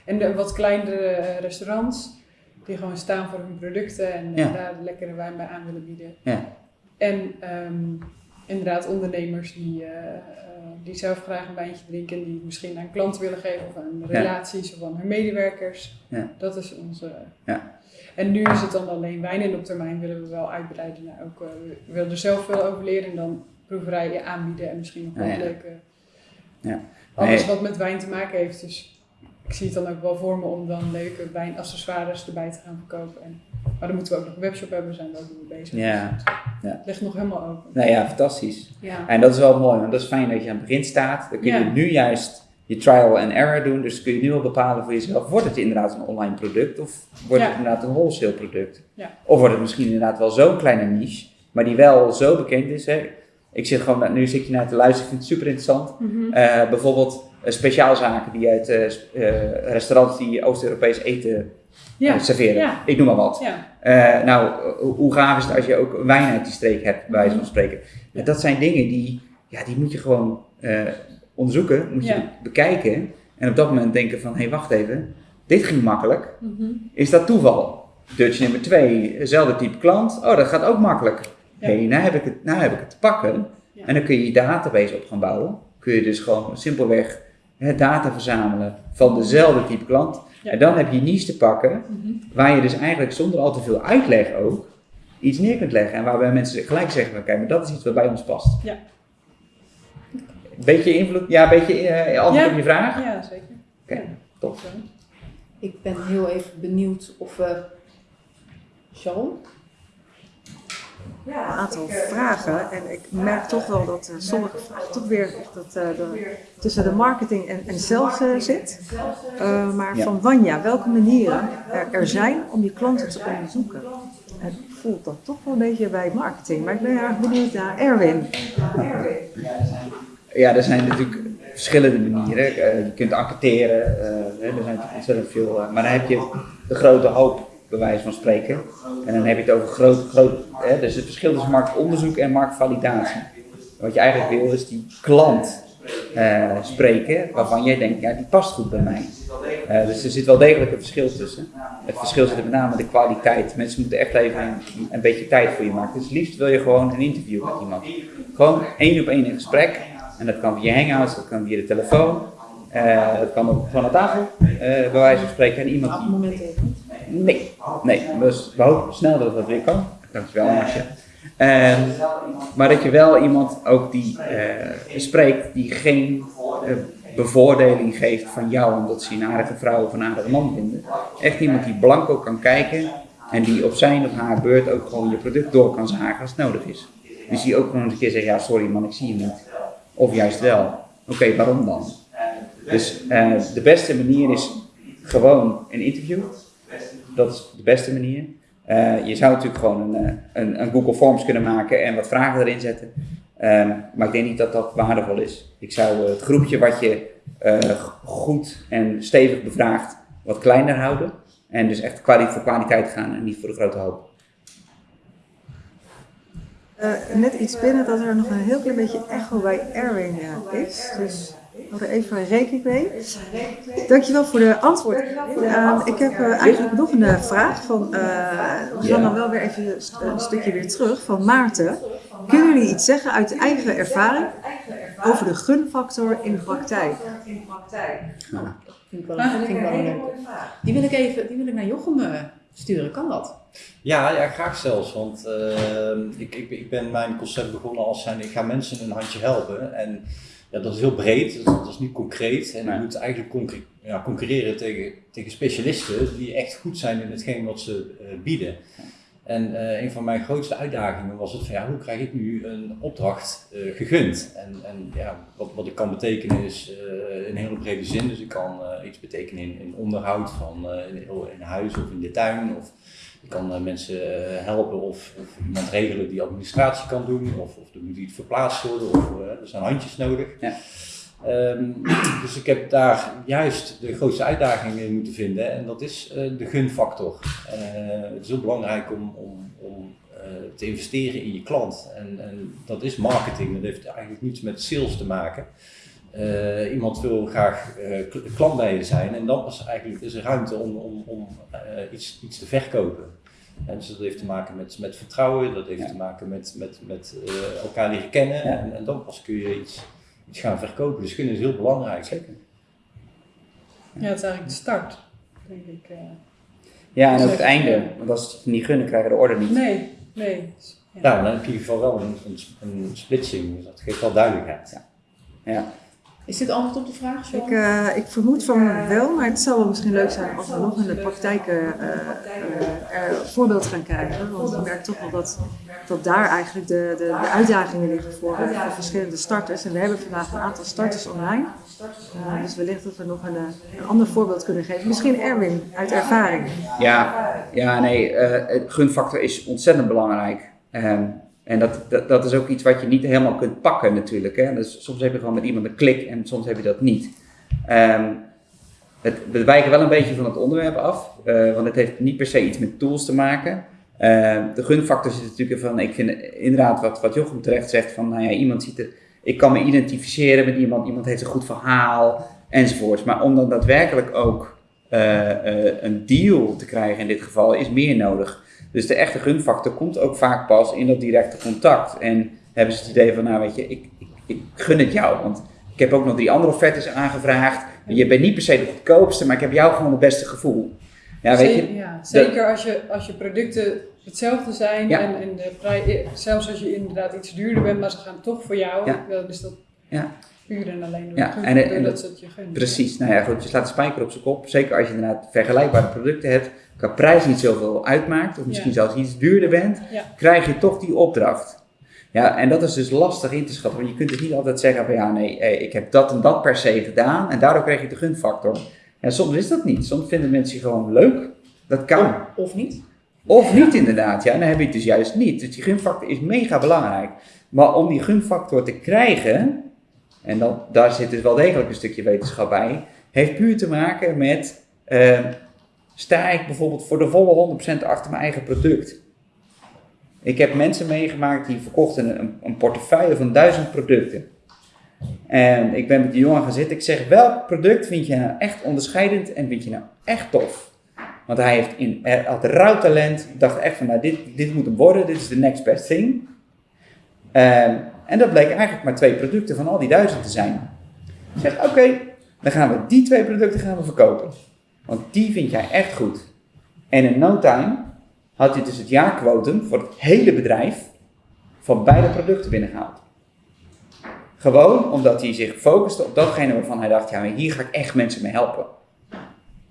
En de wat kleinere eh, restaurants die gewoon staan voor hun producten en Ja. daar lekkere wijn bij aan willen bieden. Ja. En ehm, inderdaad ondernemers die, eh, eh, die zelf graag een wijntje drinken en die misschien aan klanten willen geven of aan Ja. relaties of aan hun medewerkers. Ja. Dat is onze... Ja. En nu is het dan alleen wijn en op termijn willen we wel uitbreiden naar ook, we willen er zelf veel over leren en dan proeverijen aanbieden en misschien nog Ja, ja. leuke... Ja. Alles wat met wijn te maken heeft. Dus ik zie het dan ook wel voor me om dan leuke wijnaccessoires erbij te gaan verkopen. En, maar dan moeten we ook nog een webshop hebben, zijn we ook mee bezig. Ja. Dus Ja. Het ligt nog helemaal open. Nou ja, fantastisch. Ja. En dat is wel mooi, want dat is fijn dat je aan het begin staat. Dan kun je Ja. nu juist je trial and error doen. Dus kun je nu al bepalen voor jezelf, wordt het inderdaad een online product of wordt Ja. het inderdaad een wholesale product? Ja. Of wordt het misschien inderdaad wel zo'n kleine niche, maar die wel zo bekend is. Hè? Ik zit gewoon, nu zit je naar te luisteren, ik vind het super interessant. Eh, bijvoorbeeld speciaalzaken die uit eh, eh, restaurants die Oost-Europees eten ja. eh, serveren. Ja. Ik noem maar wat. Ja. Eh, nou, hoe- gaaf is het als je ook wijn uit die streek hebt, bij wijze van spreken. Ja, dat zijn dingen die, ja, die moet je gewoon eh, onderzoeken, moet je bekijken. En op dat moment denken van, hé, hey, wacht even, dit ging makkelijk. Mhm. Is dat toeval? Dutch nummer 2, hetzelfde type klant. Oh, dat gaat ook makkelijk. Hé, hey, nou, heb ik het, nou heb ik het te pakken. En dan kun je je database op gaan bouwen. Kun je dus gewoon simpelweg hè, data verzamelen van dezelfde type klant. Ja. En dan heb je niche te pakken Mhm. waar je dus eigenlijk zonder al te veel uitleg ook iets neer kunt leggen. En waarbij mensen gelijk zeggen van kijk, maar dat is iets wat bij ons past. Ja. Beetje invloed, ja, een beetje eh, antwoord Ja. op je vraag? Ja, zeker. Oké, Ja. top. Zo. Ik ben heel even benieuwd of we. Sharon? Een aantal vragen. En ik merk toch wel dat eh, sommige vragen toch weer echt dat, eh, de- tussen de marketing en, en sales eh, zit. Maar Ja. van Wanja, welke manieren er, er zijn om je klanten te onderzoeken? En ik voel dat toch wel een beetje bij marketing. Maar ik ben erg benieuwd naar Erwin. Ja, er zijn natuurlijk verschillende manieren. Je kunt enquêteren, er zijn natuurlijk ontzettend veel, maar dan heb je de grote hoop, bij wijze van spreken. En dan heb je het over groot, groot hè, dus het verschil tussen marktonderzoek en marktvalidatie. Wat je eigenlijk wil is die klant eh, spreken waarvan jij denkt, ja die past goed bij mij. Eh, dus er zit wel degelijk een verschil tussen. Het verschil zit er met name in de kwaliteit. Mensen moeten echt even een, een beetje tijd voor je maken. Dus liefst wil je gewoon een interview met iemand. Gewoon één op één gesprek. En dat kan via hangouts, dat kan via de telefoon. Eh, dat kan ook gewoon aan tafel, bij wijze van spreken. En iemand die... Nee, nee. Dus we hopen snel dat dat weer kan. Dankjewel Marcia. Ehm, maar dat je wel iemand ook die eh, spreekt die geen eh, bevoordeling geeft van jou omdat ze een aardige vrouw of een aardige man vinden. Echt iemand die blanco kan kijken en die op zijn of haar beurt ook gewoon je product door kan zagen als het nodig is. Dus die ook gewoon eens een keer zegt, ja sorry man, ik zie je niet. Of juist wel. Oké, waarom dan? Dus eh, de beste manier is gewoon een interview. Dat is de beste manier. Eh, je zou natuurlijk gewoon een, eh, een, een Google Forms kunnen maken en wat vragen erin zetten. Ehm, maar ik denk niet dat dat waardevol is. Ik zou eh, het groepje wat je goed en stevig bevraagt wat kleiner houden. En dus echt voor kwaliteit gaan en niet voor de grote hoop. Net iets binnen dat er nog een heel klein beetje echo bij Erwin is. Dus hou er even rekening mee. Dankjewel voor de antwoord. Eh, ik heb eh, eigenlijk nog een eh, vraag van, eh, we gaan dan wel weer even een st- een stukje weer terug, van Maarten. Kunnen jullie iets zeggen uit eigen ervaring over de gunfactor in de praktijk? Vind ik wel, vind ik wel een leuke. Die wil ik even, die wil ik naar Jochem sturen. Kan dat? Ja, ja, graag zelfs. Want eh, ik, ik, ik ben mijn concept begonnen als zijn, ik ga mensen een handje helpen. En ja, dat is heel breed, dat is niet concreet. En je Nee. moet eigenlijk concre- ja, concurreren tegen, tegen specialisten die echt goed zijn in hetgeen wat ze eh, bieden. En eh, een van mijn grootste uitdagingen was het van ja, hoe krijg ik nu een opdracht eh, gegund? En, en ja, wat, wat ik kan betekenen is eh, in een hele brede zin. Dus ik kan iets betekenen in, in onderhoud van in, in huis of in de tuin. Of ik kan eh, mensen eh, helpen of, of iemand regelen die administratie kan doen. Of, of er moet iets verplaatst worden of eh, er zijn handjes nodig. Ja. Ehm, dus ik heb daar juist de grootste uitdaging in moeten vinden en dat is de gunfactor. Het is heel belangrijk om, om, om te investeren in je klant en, en dat is marketing, dat heeft eigenlijk niets met sales te maken. Iemand wil graag kl- klant bij je zijn en dan pas eigenlijk is er ruimte om, om, om iets, iets te verkopen. En dus dat heeft te maken met, met vertrouwen, dat heeft Ja. te maken met, met, met eh, elkaar leren kennen Ja. en, en dan pas kun je iets, iets gaan verkopen. Dus gun is heel belangrijk. Zeker. Ja, het is eigenlijk de start, denk ik. eh. Ja, en ook het einde. Want als ze het niet gunnen, krijgen de orde niet. Nee, nee. Ja. Nou, dan heb je in ieder geval wel een, een, een splitsing, dus dat geeft wel duidelijkheid. Ja. Is dit antwoord op de vraag, Ik, John? eh, ik vermoed van wel, maar het zou wel misschien leuk zijn als we nog in de praktijk eh, eh, er een voorbeeld gaan krijgen. Want ik merk toch wel dat, dat daar eigenlijk de, de, de uitdagingen liggen voor, eh, voor verschillende starters. En we hebben vandaag een aantal starters online. Eh, dus wellicht dat we nog een, eh, een ander voorbeeld kunnen geven. Misschien Erwin uit ervaring. Ja, ja nee, eh, het gunfactor is ontzettend belangrijk. Ehm, en dat, dat, is ook iets wat je niet helemaal kunt pakken natuurlijk. Hè? Dus soms heb je gewoon met iemand een klik en soms heb je dat niet. Ehm, het, we wijken wel een beetje van het onderwerp af, eh, want het heeft niet per se iets met tools te maken. Ehm, de gunfactor zit natuurlijk van, ik vind inderdaad wat, wat Jochem terecht zegt, van nou ja, iemand ziet het, ik kan me identificeren met iemand, iemand heeft een goed verhaal enzovoorts. Maar om dan daadwerkelijk ook eh, eh, een deal te krijgen in dit geval is meer nodig. Dus de echte gunfactor komt ook vaak pas in dat directe contact. En hebben ze het idee van, nou weet je, ik, ik, ik gun het jou. Want ik heb ook nog drie andere offertes aangevraagd. Je bent niet per se de goedkoopste, maar ik heb jou gewoon het beste gevoel. Ja, weet je, Zeker, ja, zeker als, je, als je producten hetzelfde zijn Ja. en, en de prij- zelfs als je inderdaad iets duurder bent, maar ze gaan toch voor jou, Ja. dan is dat Ja. Puur en alleen door, Ja, en- en dat- je. Precies, nou ja, goed, je slaat de spijker op zijn kop. Zeker als je inderdaad vergelijkbare producten hebt, qua prijs niet zoveel uitmaakt, of misschien Ja. zelfs iets duurder bent, Ja. krijg je toch die opdracht. Ja, en dat is dus lastig in te schatten, want je kunt dus niet altijd zeggen van ja, nee, eh, ik heb dat en dat per se gedaan en daardoor krijg je de gunfactor. Ja, soms is dat niet. Soms vinden mensen je gewoon leuk. Dat kan. Of niet? Of niet inderdaad, ja, dan heb je het dus juist niet. Dus die gunfactor is mega belangrijk. Maar om die gunfactor te krijgen, en dan, daar zit dus wel degelijk een stukje wetenschap bij, heeft puur te maken met, eh, sta ik bijvoorbeeld voor de volle 100% achter mijn eigen product? Ik heb mensen meegemaakt die verkochten een, een portefeuille van duizend producten. En ik ben met die jongen gaan zitten. Ik zeg, welk product vind je nou echt onderscheidend en vind je nou echt tof? Want hij heeft in, had rauw talent. dacht echt van, nou, dit, dit moet hem worden. Dit is de next best thing. Ehm, en dat bleek eigenlijk maar twee producten van al die duizend te zijn. Ik zeg, oké, dan gaan we die twee producten gaan we verkopen. Want die vind jij echt goed. En in no time had hij dus het jaarquotum voor het hele bedrijf van beide producten binnengehaald. Gewoon omdat hij zich focuste op datgene waarvan hij dacht, ja, hier ga ik echt mensen mee helpen.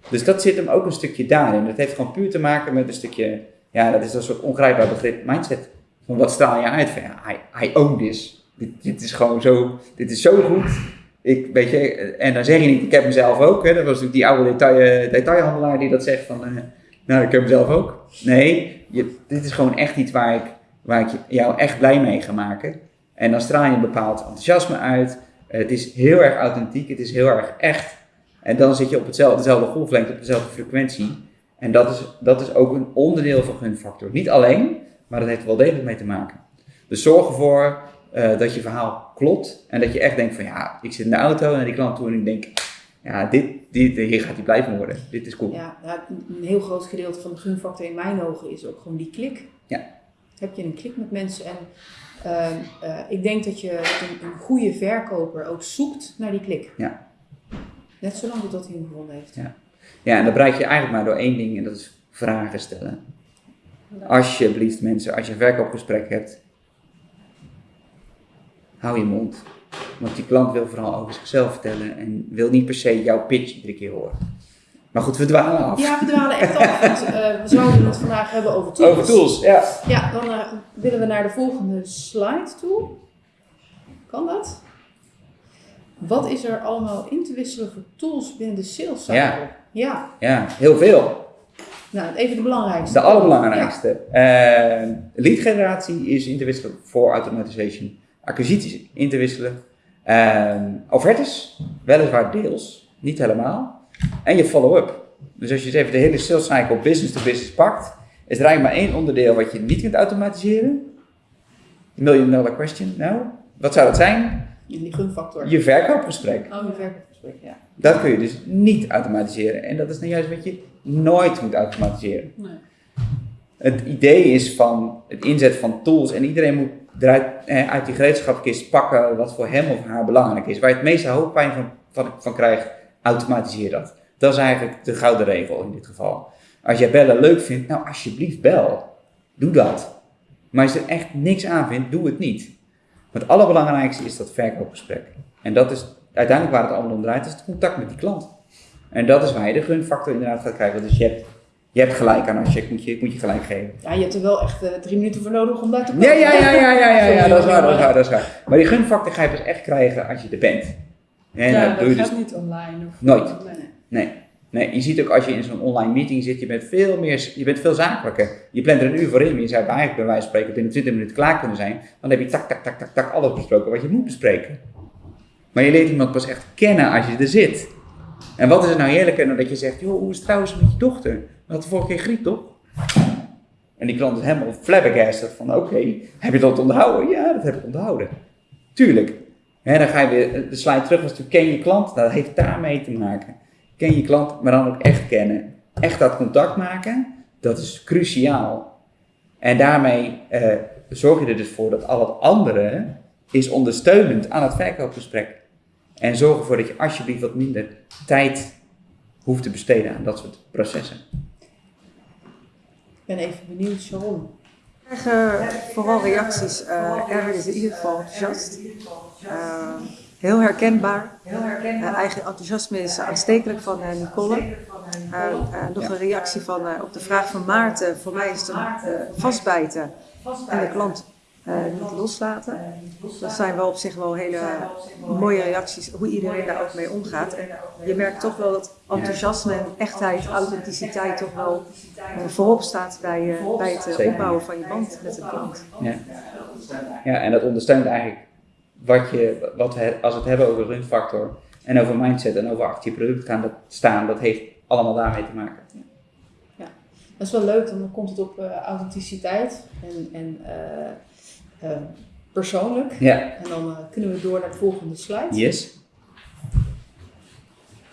Dus dat zit hem ook een stukje daarin. Dat heeft gewoon puur te maken met een stukje, ja, dat is een soort ongrijpbaar begrip, mindset. Van wat straal je uit? Van ja, I, I own this. Dit, dit is gewoon zo, dit is zo goed. Ik, weet je, en dan zeg je niet, ik heb mezelf ook. Hè. Dat was natuurlijk die oude detail, detailhandelaar die dat zegt van, uh, nou, ik heb mezelf ook. Nee, dit is gewoon echt iets waar ik, waar ik jou echt blij mee ga maken. En dan straal je een bepaald enthousiasme uit. Het is heel erg authentiek, het is heel erg echt. En dan zit je op hetzelfde, dezelfde golflengte, op dezelfde frequentie. En dat is, dat is ook een onderdeel van gunfactor. Niet alleen, maar dat heeft er wel degelijk mee te maken. Dus zorg ervoor uh, dat je verhaal klopt en dat je echt denkt van ja, ik zit in de auto naar die klant toe en ik denk, ja, dit, dit, hier gaat hij blijven worden. Dit is cool. Ja, een heel groot gedeelte van de gunfactor in mijn ogen is ook gewoon die klik. Ja. Heb je een klik met mensen en uh, uh, ik denk dat je een, een, goede verkoper ook zoekt naar die klik. Ja. Net zolang tot hij hem gevonden heeft. Ja. ja, en dat bereik je eigenlijk maar door één ding en dat is vragen stellen. Alsjeblieft mensen, als je een verkoopgesprek hebt, hou je mond. Want die klant wil vooral over zichzelf vertellen en wil niet per se jouw pitch iedere keer horen. Maar goed, we dwalen af. Ja, we dwalen echt af. Want, uh, we zouden het vandaag hebben over tools. Over tools, ja. Ja, dan uh, willen we naar de volgende slide toe. Kan dat? Wat is er allemaal in te wisselen voor tools binnen de sales cycle? Ja. ja. Ja, heel veel. Nou, even de belangrijkste. De allerbelangrijkste. Ja. Uh, lead generatie is in te wisselen voor automatization. Acquisities in te wisselen. offertes, weliswaar deels, niet helemaal. En je follow-up. Dus als je even de hele sales cycle business to business pakt, is er eigenlijk maar één onderdeel wat je niet kunt automatiseren. Million dollar question. Nou, wat zou dat zijn? Die gunfactor. Je verkoopgesprek. Oh, je verkoopgesprek, ja. Dat kun je dus niet automatiseren. En dat is nou juist wat je nooit moet automatiseren. Nee. Het idee is van het inzetten van tools en iedereen moet eruit eh, uit die gereedschapkist pakken wat voor hem of haar belangrijk is. Waar je het meeste hoofdpijn van, van, van krijgt, automatiseer dat. Dat is eigenlijk de gouden regel in dit geval. Als jij bellen leuk vindt, nou alsjeblieft bel. Doe dat. Maar als je er echt niks aan vindt, doe het niet. Want het allerbelangrijkste is dat verkoopgesprek. En dat is uiteindelijk waar het allemaal om draait, is het contact met die klant. En dat is waar je de gunfactor inderdaad gaat krijgen. Dus je hebt, je hebt gelijk aan als je moet je, moet je gelijk geven. Ja, je hebt er wel echt uh, drie minuten voor nodig om daar te komen. Ja, ja, ja, ja, ja, ja, ja, dat is waar, dat is waar, dat is waar. Maar die gunfactor ga je pas echt krijgen als je er bent. En ja, dat, doe je gaat dus niet online. Of nooit. Nee. nee. je ziet ook als je in zo'n online meeting zit, je bent veel meer, je bent veel zakelijker. Je plant er een uur voor in, maar je zou eigenlijk bij wijze van spreken binnen 20 minuten klaar kunnen zijn. Dan heb je tak, tak, tak, tak, tak alles besproken wat je moet bespreken. Maar je leert iemand pas echt kennen als je er zit. En wat is er nou heerlijker dan dat je zegt, joh, hoe is het trouwens met je dochter? We hadden vorige keer griep, toch? En die klant is helemaal flabbergasted van, oké, heb je dat onthouden? Ja, dat heb ik onthouden. Tuurlijk, He, dan ga je weer, de slide terug was toen ken je klant, dat heeft daarmee te maken. Ken je klant, maar dan ook echt kennen. Echt dat contact maken, dat is cruciaal. En daarmee eh, zorg je er dus voor dat al het andere is ondersteunend aan het verkoopgesprek. En zorg ervoor dat je alsjeblieft wat minder tijd hoeft te besteden aan dat soort processen. Ik ben even benieuwd, Sharon. Ik krijg vooral reacties. Uh, Erwin is in ieder geval enthousiast. Uh, heel herkenbaar. Eigen enthousiasme is aanstekelijk van Nicole. nog een reactie van, op de vraag van Maarten. Voor mij is het vastbijten en de klant niet loslaten. Dat zijn wel op zich wel hele mooie reacties, hoe iedereen daar ook mee omgaat. En je merkt toch wel dat enthousiasme en echtheid, authenticiteit toch wel voorop staat bij, bij het opbouwen van je band met de klant. Ja. ja, en dat ondersteunt eigenlijk wat je, wat we, als we het hebben over runfactor en over mindset en over achter je product gaan dat staan, dat heeft allemaal daarmee te maken. Dat is wel leuk, dan komt het op eh, authenticiteit en, en eh, eh, persoonlijk. Ja, En dan eh, kunnen we door naar de volgende slide. yes.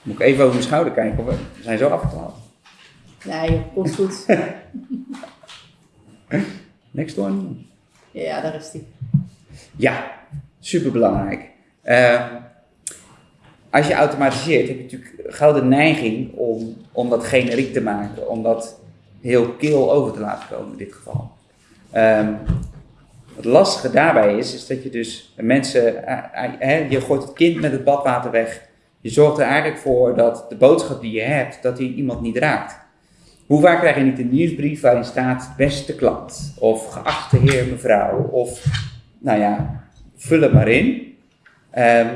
Moet ik even over mijn schouder kijken, of we zijn zo afgedwaald. Nee, komt goed. <laughs> Next one. ja, daar is die. Ja, superbelangrijk. Ehm als je automatiseert, heb je natuurlijk gauw de neiging om, om dat generiek te maken, om dat heel kil over te laten komen in dit geval. Ehm, het lastige daarbij is, is dat je dus mensen, eh, eh, hè, je gooit het kind met het badwater weg. Je zorgt er eigenlijk voor dat de boodschap die je hebt, dat die iemand niet raakt. Hoe vaak krijg je niet een nieuwsbrief waarin staat beste klant, of geachte heer mevrouw, of nou ja, vul het maar in. Ehm,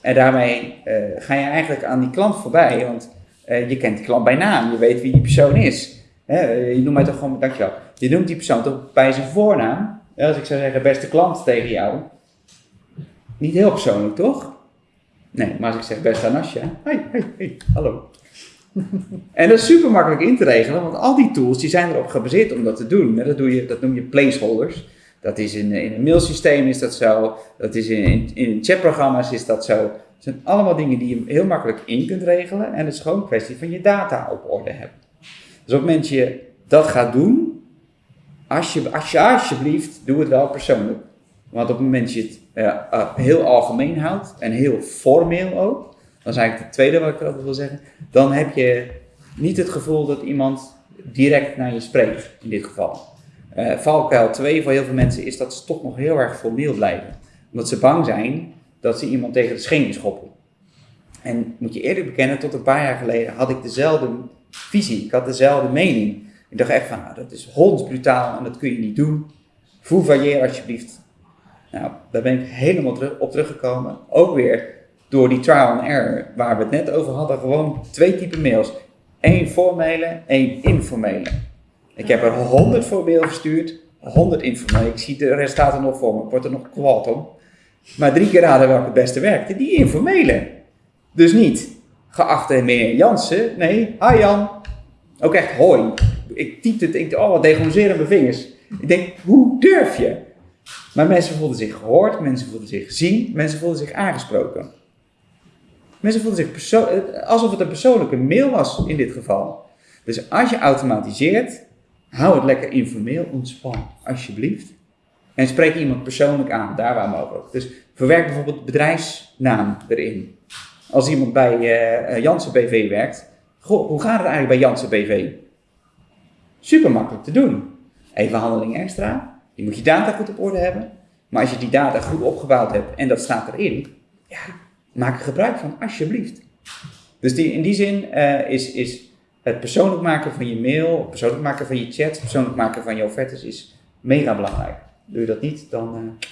en daarmee eh, ga je eigenlijk aan die klant voorbij, want eh, je kent die klant bij naam, je weet wie die persoon is. Eh, je noemt mij toch gewoon, dankjewel, je noemt die persoon toch bij zijn voornaam. Als ik zou zeggen beste klant tegen jou, niet heel persoonlijk toch? Nee, maar als ik zeg beste Anasja, hey, hey, hey, hallo. <laughs> en dat is super makkelijk in te regelen, want al die tools die zijn erop gebaseerd om dat te doen. Dat, doe je, dat noem je placeholders. Dat is in, in een mailsysteem is dat zo, dat is in, in, chatprogramma's is dat zo. Het zijn allemaal dingen die je heel makkelijk in kunt regelen en het is gewoon een kwestie van je data op orde hebben. Dus op het moment je dat gaat doen, als je, als je, alsjeblieft, doe het wel persoonlijk. Want op het moment dat je het eh, eh, heel algemeen houdt en heel formeel ook, dat is eigenlijk het tweede wat ik altijd wil zeggen, dan heb je niet het gevoel dat iemand direct naar je spreekt, in dit geval. Eh valkuil 2 voor heel veel mensen is dat ze toch nog heel erg formeel blijven. Omdat ze bang zijn dat ze iemand tegen de schenen schoppen. En moet je eerlijk bekennen, tot een paar jaar geleden had ik dezelfde visie, ik had dezelfde mening. Ik dacht echt van, nou, dat is hondsbrutaal en dat kun je niet doen. Fouvalier alsjeblieft. Nou, daar ben ik helemaal op teruggekomen. Ook weer door die trial and error, waar we het net over hadden, gewoon twee typen mails. Eén formele, één informele. Ik heb er 100 voorbeelden verstuurd, 100 informele. Ik zie de resultaten nog voor me, ik word er nog kwaad om. Maar drie keer raden welke het beste werkte, die informele. Dus niet, geachte meneer Jansen, nee, hi Jan. Ook echt hoi. Ik typte het, ik oh wat degonseeren mijn vingers. Ik denk, hoe durf je? Maar mensen voelden zich gehoord, mensen voelden zich gezien, mensen voelden zich aangesproken. Mensen voelden zich eh, alsof het een persoonlijke mail was in dit geval. Dus als je automatiseert, hou het lekker informeel, ontspan, alsjeblieft. En spreek iemand persoonlijk aan, daar waar mogelijk. Dus verwerk bijvoorbeeld bedrijfsnaam erin. Als iemand bij eh, Janssen BV werkt, goh, hoe gaat het eigenlijk bij Janssen BV? Super makkelijk te doen. Even handeling extra. Je moet je data goed op orde hebben. Maar als je die data goed opgebouwd hebt en dat staat erin, ja, maak er gebruik van, alsjeblieft. Dus die, in die zin eh, is, is het persoonlijk maken van je mail, persoonlijk maken van je chat, persoonlijk maken van je offertes is mega belangrijk. Doe je dat niet, dan eh,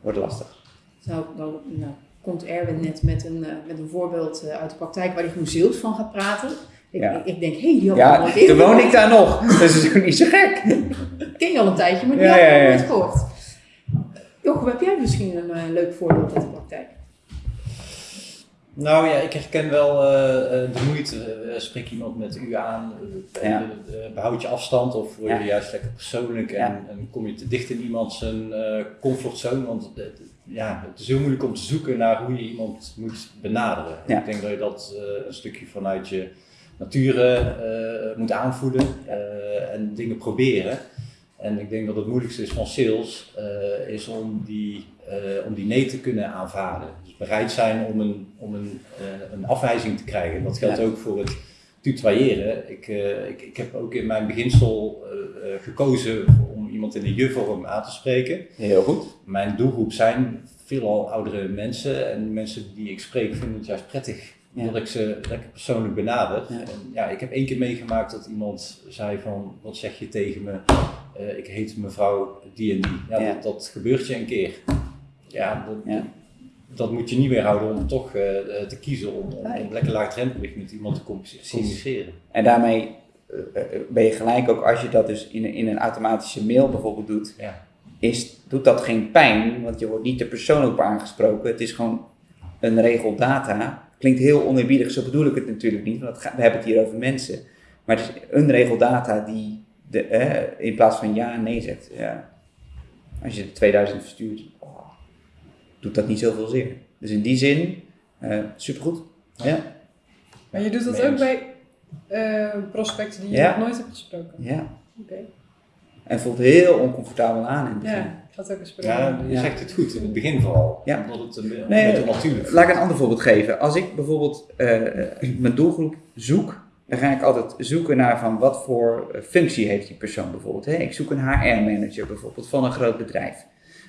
wordt het lastig. Nou, dan nou, komt Erwin net met een, eh, met een voorbeeld uit de praktijk waar hij gewoon ziels van gaat praten. Ik, Ja. ik, denk, hé, hey, die had ik Ja, nooit toen woon ik daar nog. <laughs> Dus dat is ook niet zo gek. Ik ken je al een tijdje, maar die Ja, had ik ja, nog ja. nooit gehoord. Jochem, heb jij misschien een eh, leuk voorbeeld uit de praktijk? Nou ja, ik herken wel eh, eh, de moeite. Eh, spreek iemand met u aan, eh, Ja. eh, behoud je afstand of word je Ja. juist lekker persoonlijk en, Ja. en kom je te dicht in iemand zijn eh, comfortzone? Want ja, het is heel moeilijk om te zoeken naar hoe je iemand moet benaderen. Ja. Ik denk dat je dat eh, een stukje vanuit je nature eh, moet aanvoelen eh, en dingen proberen. En ik denk dat het moeilijkste is van sales, eh, is om die, om die nee te kunnen aanvaarden. Dus bereid zijn om een, om een, een afwijzing te krijgen. En dat geldt Ja. ook voor het tutoyeren. Ik, ik, ik heb ook in mijn beginsel gekozen om iemand in de je-vorm aan te spreken. Heel goed. Mijn doelgroep zijn veelal oudere mensen en mensen die ik spreek vinden het juist prettig Ja. dat ik ze lekker persoonlijk benader. Ja. En ja, ik heb één keer meegemaakt dat iemand zei van, wat zeg je tegen me? Eh, ik heet mevrouw die en die. Ja. Dat, dat gebeurt je een keer. Ja, dat, dat moet je niet weerhouden om toch eh, eh, te kiezen om, om, om lekker laagdrempelig met iemand te communice- communiceren. En daarmee ben je gelijk ook als je dat dus in, een- in een automatische mail bijvoorbeeld doet. Ja. is, doet dat geen pijn, want je wordt niet er persoonlijk op aangesproken. Het is gewoon een regel data. Klinkt heel oneerbiedig, zo bedoel ik het natuurlijk niet, want gaat- we hebben het hier over mensen. Maar het is een regel data die de, eh, in plaats van ja en nee zegt. Ja. Als je de 2000 verstuurt, oh, doet dat niet zoveel zeer. Dus in die zin, eh, supergoed. Ja. Maar je doet dat ook bij eh, prospecten die je Ja. nog nooit hebt gesproken? ja. Oké. En voelt heel oncomfortabel aan in het begin. Ja, gaat ook eens Ja, je zegt het goed, in het begin vooral. Ja. Omdat het een, Nee, beetje natuurlijk Laat ik een ander voorbeeld geven. Als ik bijvoorbeeld eh, mijn doelgroep zoek, dan ga ik altijd zoeken naar van wat voor eh, functie heeft die persoon bijvoorbeeld. Hè? Ik zoek een HR-manager bijvoorbeeld van een groot bedrijf.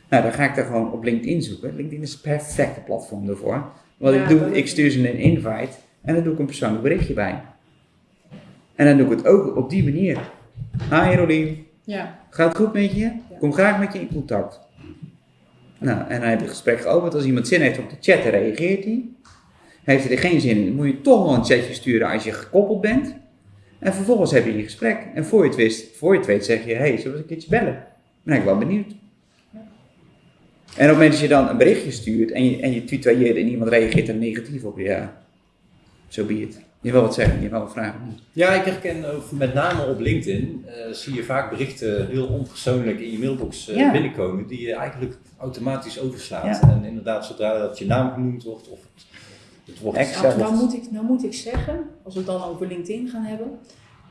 Nou, dan ga ik daar gewoon op LinkedIn zoeken. LinkedIn is het perfecte platform daarvoor. Wat Ja, ik doe, dat ik stuur ze een invite en dan doe ik een persoonlijk berichtje bij. En dan doe ik het ook op die manier. Hi Rolien, Ja, Gaat het goed met je? Kom graag met je in contact. Nou, en dan heb je het gesprek geopend. Als iemand zin heeft om te chatten, reageert hij. Heeft hij er geen zin in, moet je toch nog een chatje sturen als je gekoppeld bent. En vervolgens heb je die gesprek. En voor je het, voor je weet zeg je, hey, zullen we een keertje bellen? Ben ik wel benieuwd. En op het moment dat je dan een berichtje stuurt en je, en je en iemand reageert er negatief op, ja, zo be it. Je wil wat zeggen, je wil wat vragen. Ja, ik herken ook met name op LinkedIn eh, zie je vaak berichten heel onpersoonlijk in je mailbox eh, Ja. binnenkomen die je eigenlijk automatisch overslaat. Ja. En inderdaad, zodra dat je naam genoemd wordt of het, het wordt Exact. Nou, nou, moet ik, nou moet ik zeggen, als we het dan over LinkedIn gaan hebben,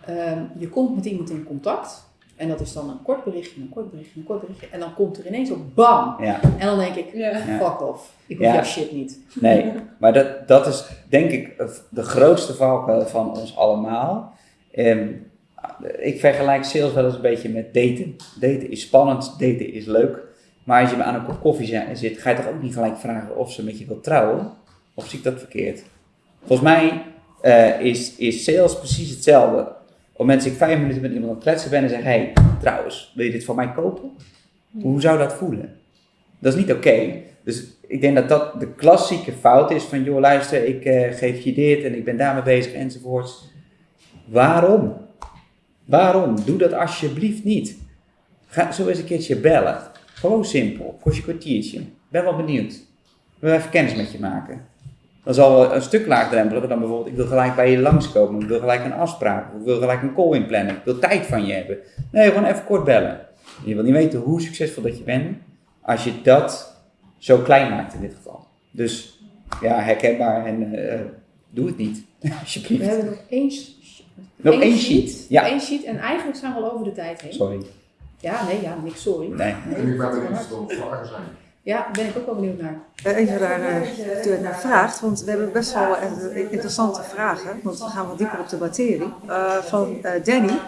ehm, je komt met iemand in contact en dat is dan een kort berichtje, een kort berichtje, een kort berichtje en dan komt er ineens op bam Ja. en dan denk ik, ja. Fuck off, ik hoef Ja. jouw shit niet. Nee, maar dat, dat is denk ik de grootste valkuil van ons allemaal. Ehm, ik vergelijk sales wel eens een beetje met daten. Daten is spannend, daten is leuk. Maar als je aan een kop koffie zi- zit, ga je toch ook niet gelijk vragen of ze met je wil trouwen? Of zie ik dat verkeerd? Volgens mij eh, is, is sales precies hetzelfde. Op dat ik vijf minuten met iemand aan het kletsen ben en zeg: hey, trouwens, wil je dit van mij kopen? Hoe zou dat voelen? Dat is niet oké. Dus ik denk dat dat de klassieke fout is van, joh luister, ik eh, geef je dit en ik ben daarmee bezig enzovoorts. Waarom? Waarom? Doe dat alsjeblieft niet. Ga zo eens een keertje bellen. Gewoon simpel, voor je kwartiertje. Ben wel benieuwd. Wil even kennis met je maken. Dat is al wel een stuk laagdrempeliger dan bijvoorbeeld, ik wil gelijk bij je langskomen, ik wil gelijk een afspraak, ik wil gelijk een call inplannen, ik wil tijd van je hebben. Nee, gewoon even kort bellen. Je wil niet weten hoe succesvol dat je bent, als je dat zo klein maakt in dit geval. Dus ja, herkenbaar en eh, doe het niet, <laughs> We alsjeblieft. hebben nog één, Nog één sheet. Ja. Eén sheet en eigenlijk zijn we al over de tijd heen. Sorry. Ja, nee, ja, niks sorry. Nee. En ik ben er vragen zijn. Ja, daar ben ik ook wel benieuwd naar. Eh, Even daar eh, toe naar vraagt, want we hebben best wel eh, interessante vragen, want we gaan wat dieper op de materie. Eh, van eh, Danny,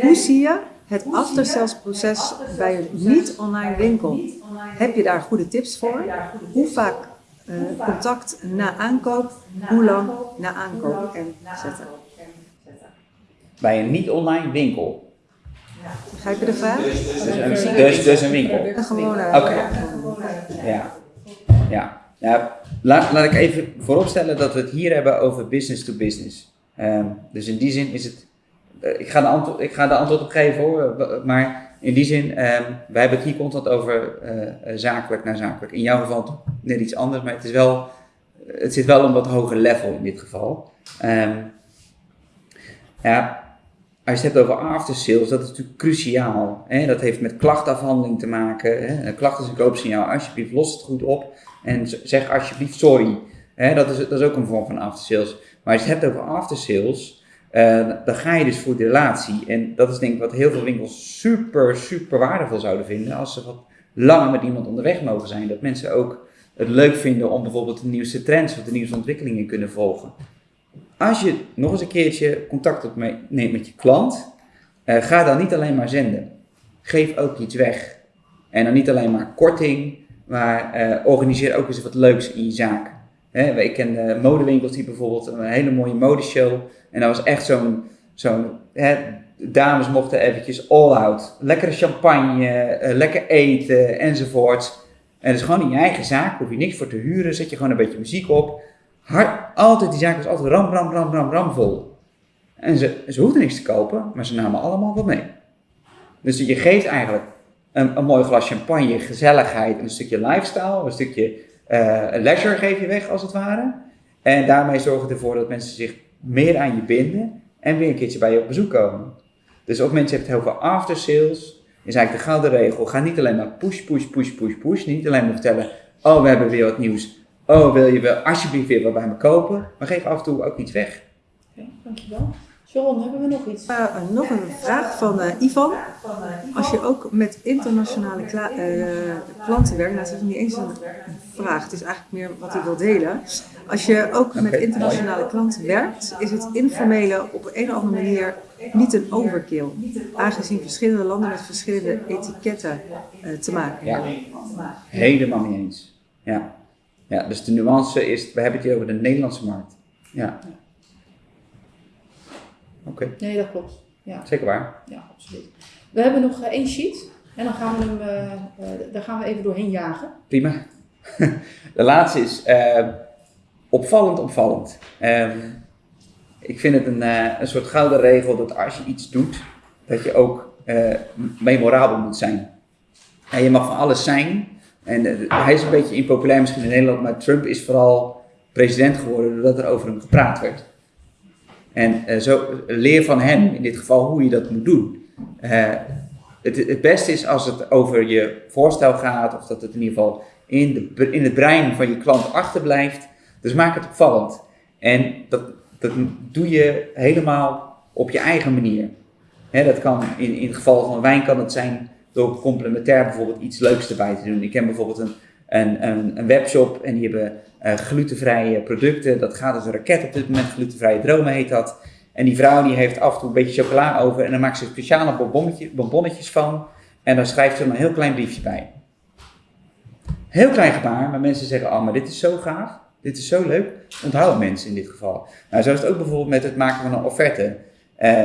hoe zie je het aftersales proces bij een niet-online winkel? Heb je daar goede tips voor? Hoe vaak eh, contact na aankoop, hoe lang na aankoop en zetten? Bij een niet-online winkel. Begrijp je de vraag? Dus een, dus, dus een winkel. Een gewone. Oké. Ja. Ja. ja laat, laat ik even vooropstellen dat we het hier hebben over business to business. Ehm, dus in die zin is het. eh, ik, ga de antwoord, ik ga de antwoord op geven hoor. eh, Maar in die zin, ehm, wij hebben het hier constant over eh, eh, zakelijk naar zakelijk. In jouw geval net iets anders, maar het, is wel, het zit wel een wat hoger level in dit geval. Ehm, ja, als je het hebt over after sales, dat is natuurlijk cruciaal. Hè? Dat heeft met klachtafhandeling te maken. Hè? Een klacht is een koopsignaal. Alsjeblieft, los het goed op en zeg alsjeblieft sorry. Hè? Dat, is, dat is ook een vorm van after sales. Maar als je het hebt over after sales, eh, dan ga je dus voor de relatie. En dat is denk ik wat heel veel winkels super, super waardevol zouden vinden. Als ze wat langer met iemand onderweg mogen zijn. Dat mensen ook het leuk vinden om bijvoorbeeld de nieuwste trends of de nieuwste ontwikkelingen kunnen volgen. Als je nog eens een keertje contact opneemt met je klant, eh, ga dan niet alleen maar zenden. Geef ook iets weg. En dan niet alleen maar korting, maar eh, organiseer ook eens wat leuks in je zaak. Hè, ik ken eh, modewinkels die bijvoorbeeld een hele mooie modeshow. En dat was echt zo'n, zo'n dames mochten eventjes all out. Lekkere champagne, eh, lekker eten enzovoort. En het is gewoon in je eigen zaak, hoef je niks voor te huren, zet je gewoon een beetje muziek op. Hard, altijd, die zaak was altijd ram, ram, ram, ram, ram vol. En ze, ze hoefden niks te kopen, maar ze namen allemaal wat mee. Dus je geeft eigenlijk een, een mooi glas champagne, gezelligheid, een stukje lifestyle, een stukje eh, leisure geef je weg als het ware. En daarmee zorg je ervoor dat mensen zich meer aan je binden en weer een keertje bij je op bezoek komen. Dus ook mensen hebben heel veel after sales. Is eigenlijk de gouden regel. Ga niet alleen maar push, push, push, push, push. Niet alleen maar vertellen, oh we hebben weer wat nieuws. Oh wil je wel alsjeblieft weer wat bij me kopen. Maar geef af en toe ook iets weg. Oké, dankjewel. Sharon, hebben we nog iets? Uh, nog een vraag van uh, Ivan. Als je ook met internationale kla- uh, klanten werkt, nou, het is niet eens een vraag, het is eigenlijk meer wat hij wil delen. Als je ook met internationale klanten werkt, is het informele op een of andere manier niet een overkill. Aangezien verschillende landen met verschillende etiketten te maken hebben. Ja, helemaal niet eens. Ja. Ja, dus de nuance is, we hebben het hier over de Nederlandse markt. Ja. Oké. Okay. Nee, dat klopt. Ja. Zeker waar. Ja, absoluut. We hebben nog uh, één sheet en dan gaan we hem, uh, uh, daar gaan we even doorheen jagen. Prima. <laughs> De laatste is opvallend, opvallend. Um, ik vind het een, een soort gouden regel dat als je iets doet, dat je ook memorabel moet zijn. En je mag van alles zijn. En hij is een beetje impopulair misschien in Nederland, maar Trump is vooral president geworden doordat er over hem gepraat werd. En uh, zo leer van hem, in dit geval, hoe je dat moet doen. Uh, het, het beste is als het over je voorstel gaat, of dat het in ieder geval in, de, in het brein van je klant achterblijft. Dus maak het opvallend. En dat, dat doe je helemaal op je eigen manier. Dat kan in, in het geval van wijn kan het zijn door complementair bijvoorbeeld iets leuks erbij te doen. Ik ken bijvoorbeeld een, een, een, webshop en die hebben uh, glutenvrije producten. Dat gaat als een raket op dit moment. Glutenvrije dromen heet dat. En die vrouw die heeft af en toe een beetje chocola over en dan maakt ze speciale bonbonnetje, bonbonnetjes van. En dan schrijft ze een heel klein briefje bij. Heel klein gebaar, maar mensen zeggen, oh maar dit is zo gaaf. Dit is zo leuk. Onthouden mensen in dit geval. Nou, zo is het ook bijvoorbeeld met het maken van een offerte. Uh,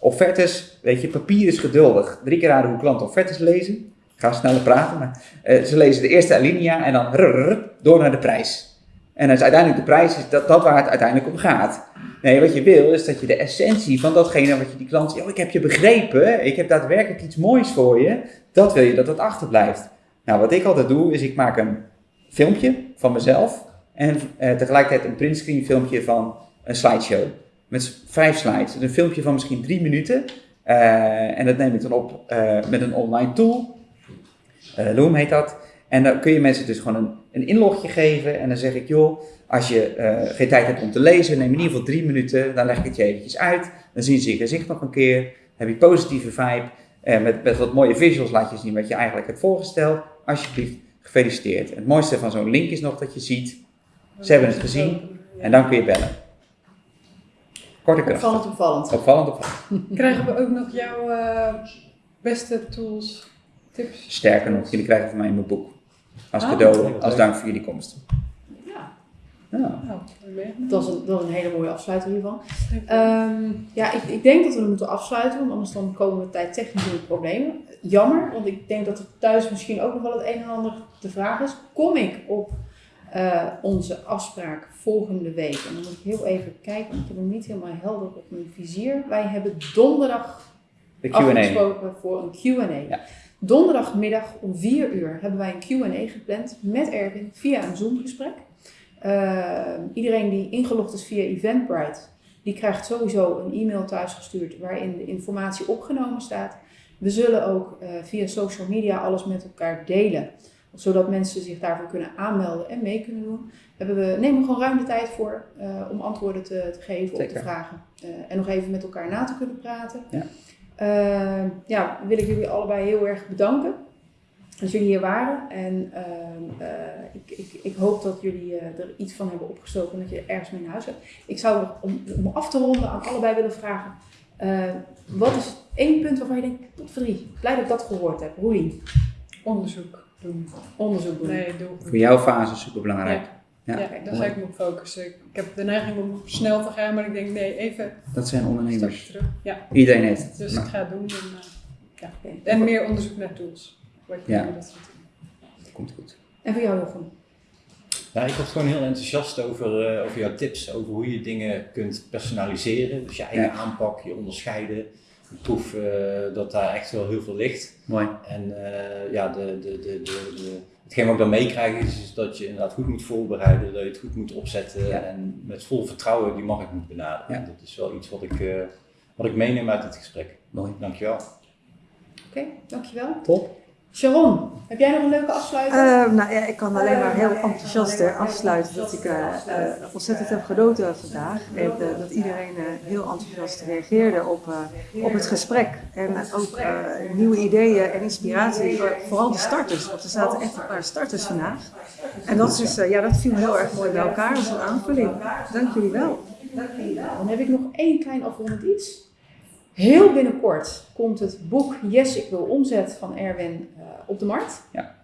offertes, weet je, papier is geduldig. Drie keer raden hoe klanten offertes lezen. Ik ga sneller praten, maar uh, ze lezen de eerste alinea en dan rrr, door naar de prijs. En als uiteindelijk de prijs is dat, dat waar het uiteindelijk om gaat. Nee, wat je wil is dat je de essentie van datgene wat je die klant zegt, oh, ik heb je begrepen, ik heb daadwerkelijk iets moois voor je, dat wil je dat het achterblijft. Nou, wat ik altijd doe, is ik maak een filmpje van mezelf en uh, tegelijkertijd een printscreen filmpje van een slideshow. Met vijf slides. Een filmpje van misschien drie minuten. Uh, en dat neem ik dan op uh, met een online tool. Uh, Loom heet dat. En dan kun je mensen dus gewoon een, een inlogje geven. En dan zeg ik, joh, als je geen tijd hebt om te lezen, neem in ieder geval drie minuten. Dan leg ik het je eventjes uit. Dan zien ze je gezicht nog een keer. Heb je positieve vibe. Met, met wat mooie visuals laat je zien wat je eigenlijk hebt voorgesteld. Alsjeblieft, gefeliciteerd. Het mooiste van zo'n link is nog dat je ziet, ze hebben het gezien. En dan kun je bellen. Korte kracht. Opvallend, opvallend. Opvallend, opvallend. <laughs> Krijgen we ook nog jouw uh, beste tools, tips? Sterker nog, jullie krijgen van mij mijn boek. Als Ah, cadeau, als dank voor jullie komst. Ja, Ja. Nou, dat is een, dat is een hele mooie afsluiter hiervan. Ehm, ja, ik, ik denk dat we hem moeten afsluiten, want anders dan komen we tijd technisch in de problemen. Jammer, want ik denk dat er thuis misschien ook nog wel het een en ander te vragen is. Kom ik op eh, onze afspraak volgende week? En dan moet ik heel even kijken, want ik heb hem niet helemaal helder op mijn vizier. Wij hebben donderdag afgesproken voor een Q&A. Ja. Donderdagmiddag om 4 uur hebben wij een Q&A gepland met Erwin via een Zoom gesprek. Uh, iedereen die ingelogd is via Eventbrite, die krijgt sowieso een e-mail thuisgestuurd waarin de informatie opgenomen staat. We zullen ook uh, via social media alles met elkaar delen, zodat mensen zich daarvoor kunnen aanmelden en mee kunnen doen. Hebben we nemen we gewoon ruim de tijd voor uh, om antwoorden te, te geven op de vragen en nog even met elkaar na te kunnen praten. Ja. Uh, ja, wil ik jullie allebei heel erg bedanken dat jullie hier waren. En uh, uh, ik, ik, ik hoop dat jullie uh, er iets van hebben opgestoken en dat je er ergens mee naar huis hebt. Ik zou om, om af te ronden aan allebei willen vragen. wat is één punt waarvan je denkt, tot drie, blij dat ik dat gehoord heb. Roelien. Onderzoek doen. Onderzoek doen. Nee, doe. Voor jouw fase is super belangrijk. Ja, Ja, daar zou ik me op focussen. Ik heb de neiging om snel te gaan, maar ik denk nee, even Dat zijn ondernemers. terug. Ja, Iedereen heeft het. dus Maar- ik ga het doen. En, uh, ja. En meer onderzoek naar tools. Wat je Ja. dat soort dingen. komt goed. En voor jou, Jochem. Ja, ik word gewoon heel enthousiast over, eh, over jouw tips, over hoe je dingen kunt personaliseren. Dus je eigen Ja. aanpak, je onderscheiden. Ik proef eh, dat daar echt wel heel veel ligt. Mooi. En eh, ja, de, de, de, de, de, hetgeen wat ik dan meekrijg is, is dat je inderdaad goed moet voorbereiden, dat je het goed moet opzetten Ja. en met vol vertrouwen die markt moet benaderen. Ja. Dat is wel iets wat ik, eh, wat ik meeneem uit het gesprek. Mooi. Dankjewel. Oké, dankjewel. Top. Sharon, heb jij nog een leuke afsluiting? Eh, nou ja, ik kan alleen maar heel enthousiast eh, afsluiten dat ik eh, eh, ontzettend heb genoten vandaag. En eh, dat iedereen eh, heel enthousiast reageerde op, eh, op het gesprek. En eh, ook eh, nieuwe ideeën en inspiratie voor vooral de starters. Want er zaten echt een paar starters vandaag. En dat, is, eh, ja, dat viel heel erg mooi bij elkaar als een aanvulling. Dank jullie wel. Dan heb ik nog één klein afrondend iets. Heel binnenkort komt het boek Yes, ik wil omzet van Erwin eh, op de markt. Ja.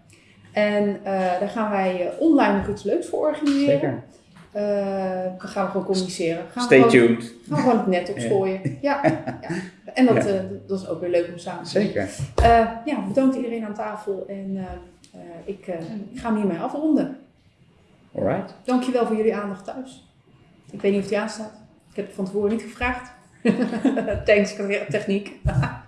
En eh, daar gaan wij eh, online nog iets leuks voor organiseren. Zeker. Eh, dan gaan we gewoon communiceren. Gaan we Stay gewoon, tuned. Gaan we gewoon het net opgooien. Ja. ja. En dat, Ja. dat is ook weer leuk om samen te doen. Zeker. Ja, bedankt iedereen aan tafel. En ik, ik ga hem hiermee afronden. Alright. Dankjewel voor jullie aandacht thuis. Ik weet niet of die aanstaat. Ik heb het van tevoren niet gevraagd. <laughs> Thanks, techniek. <laughs>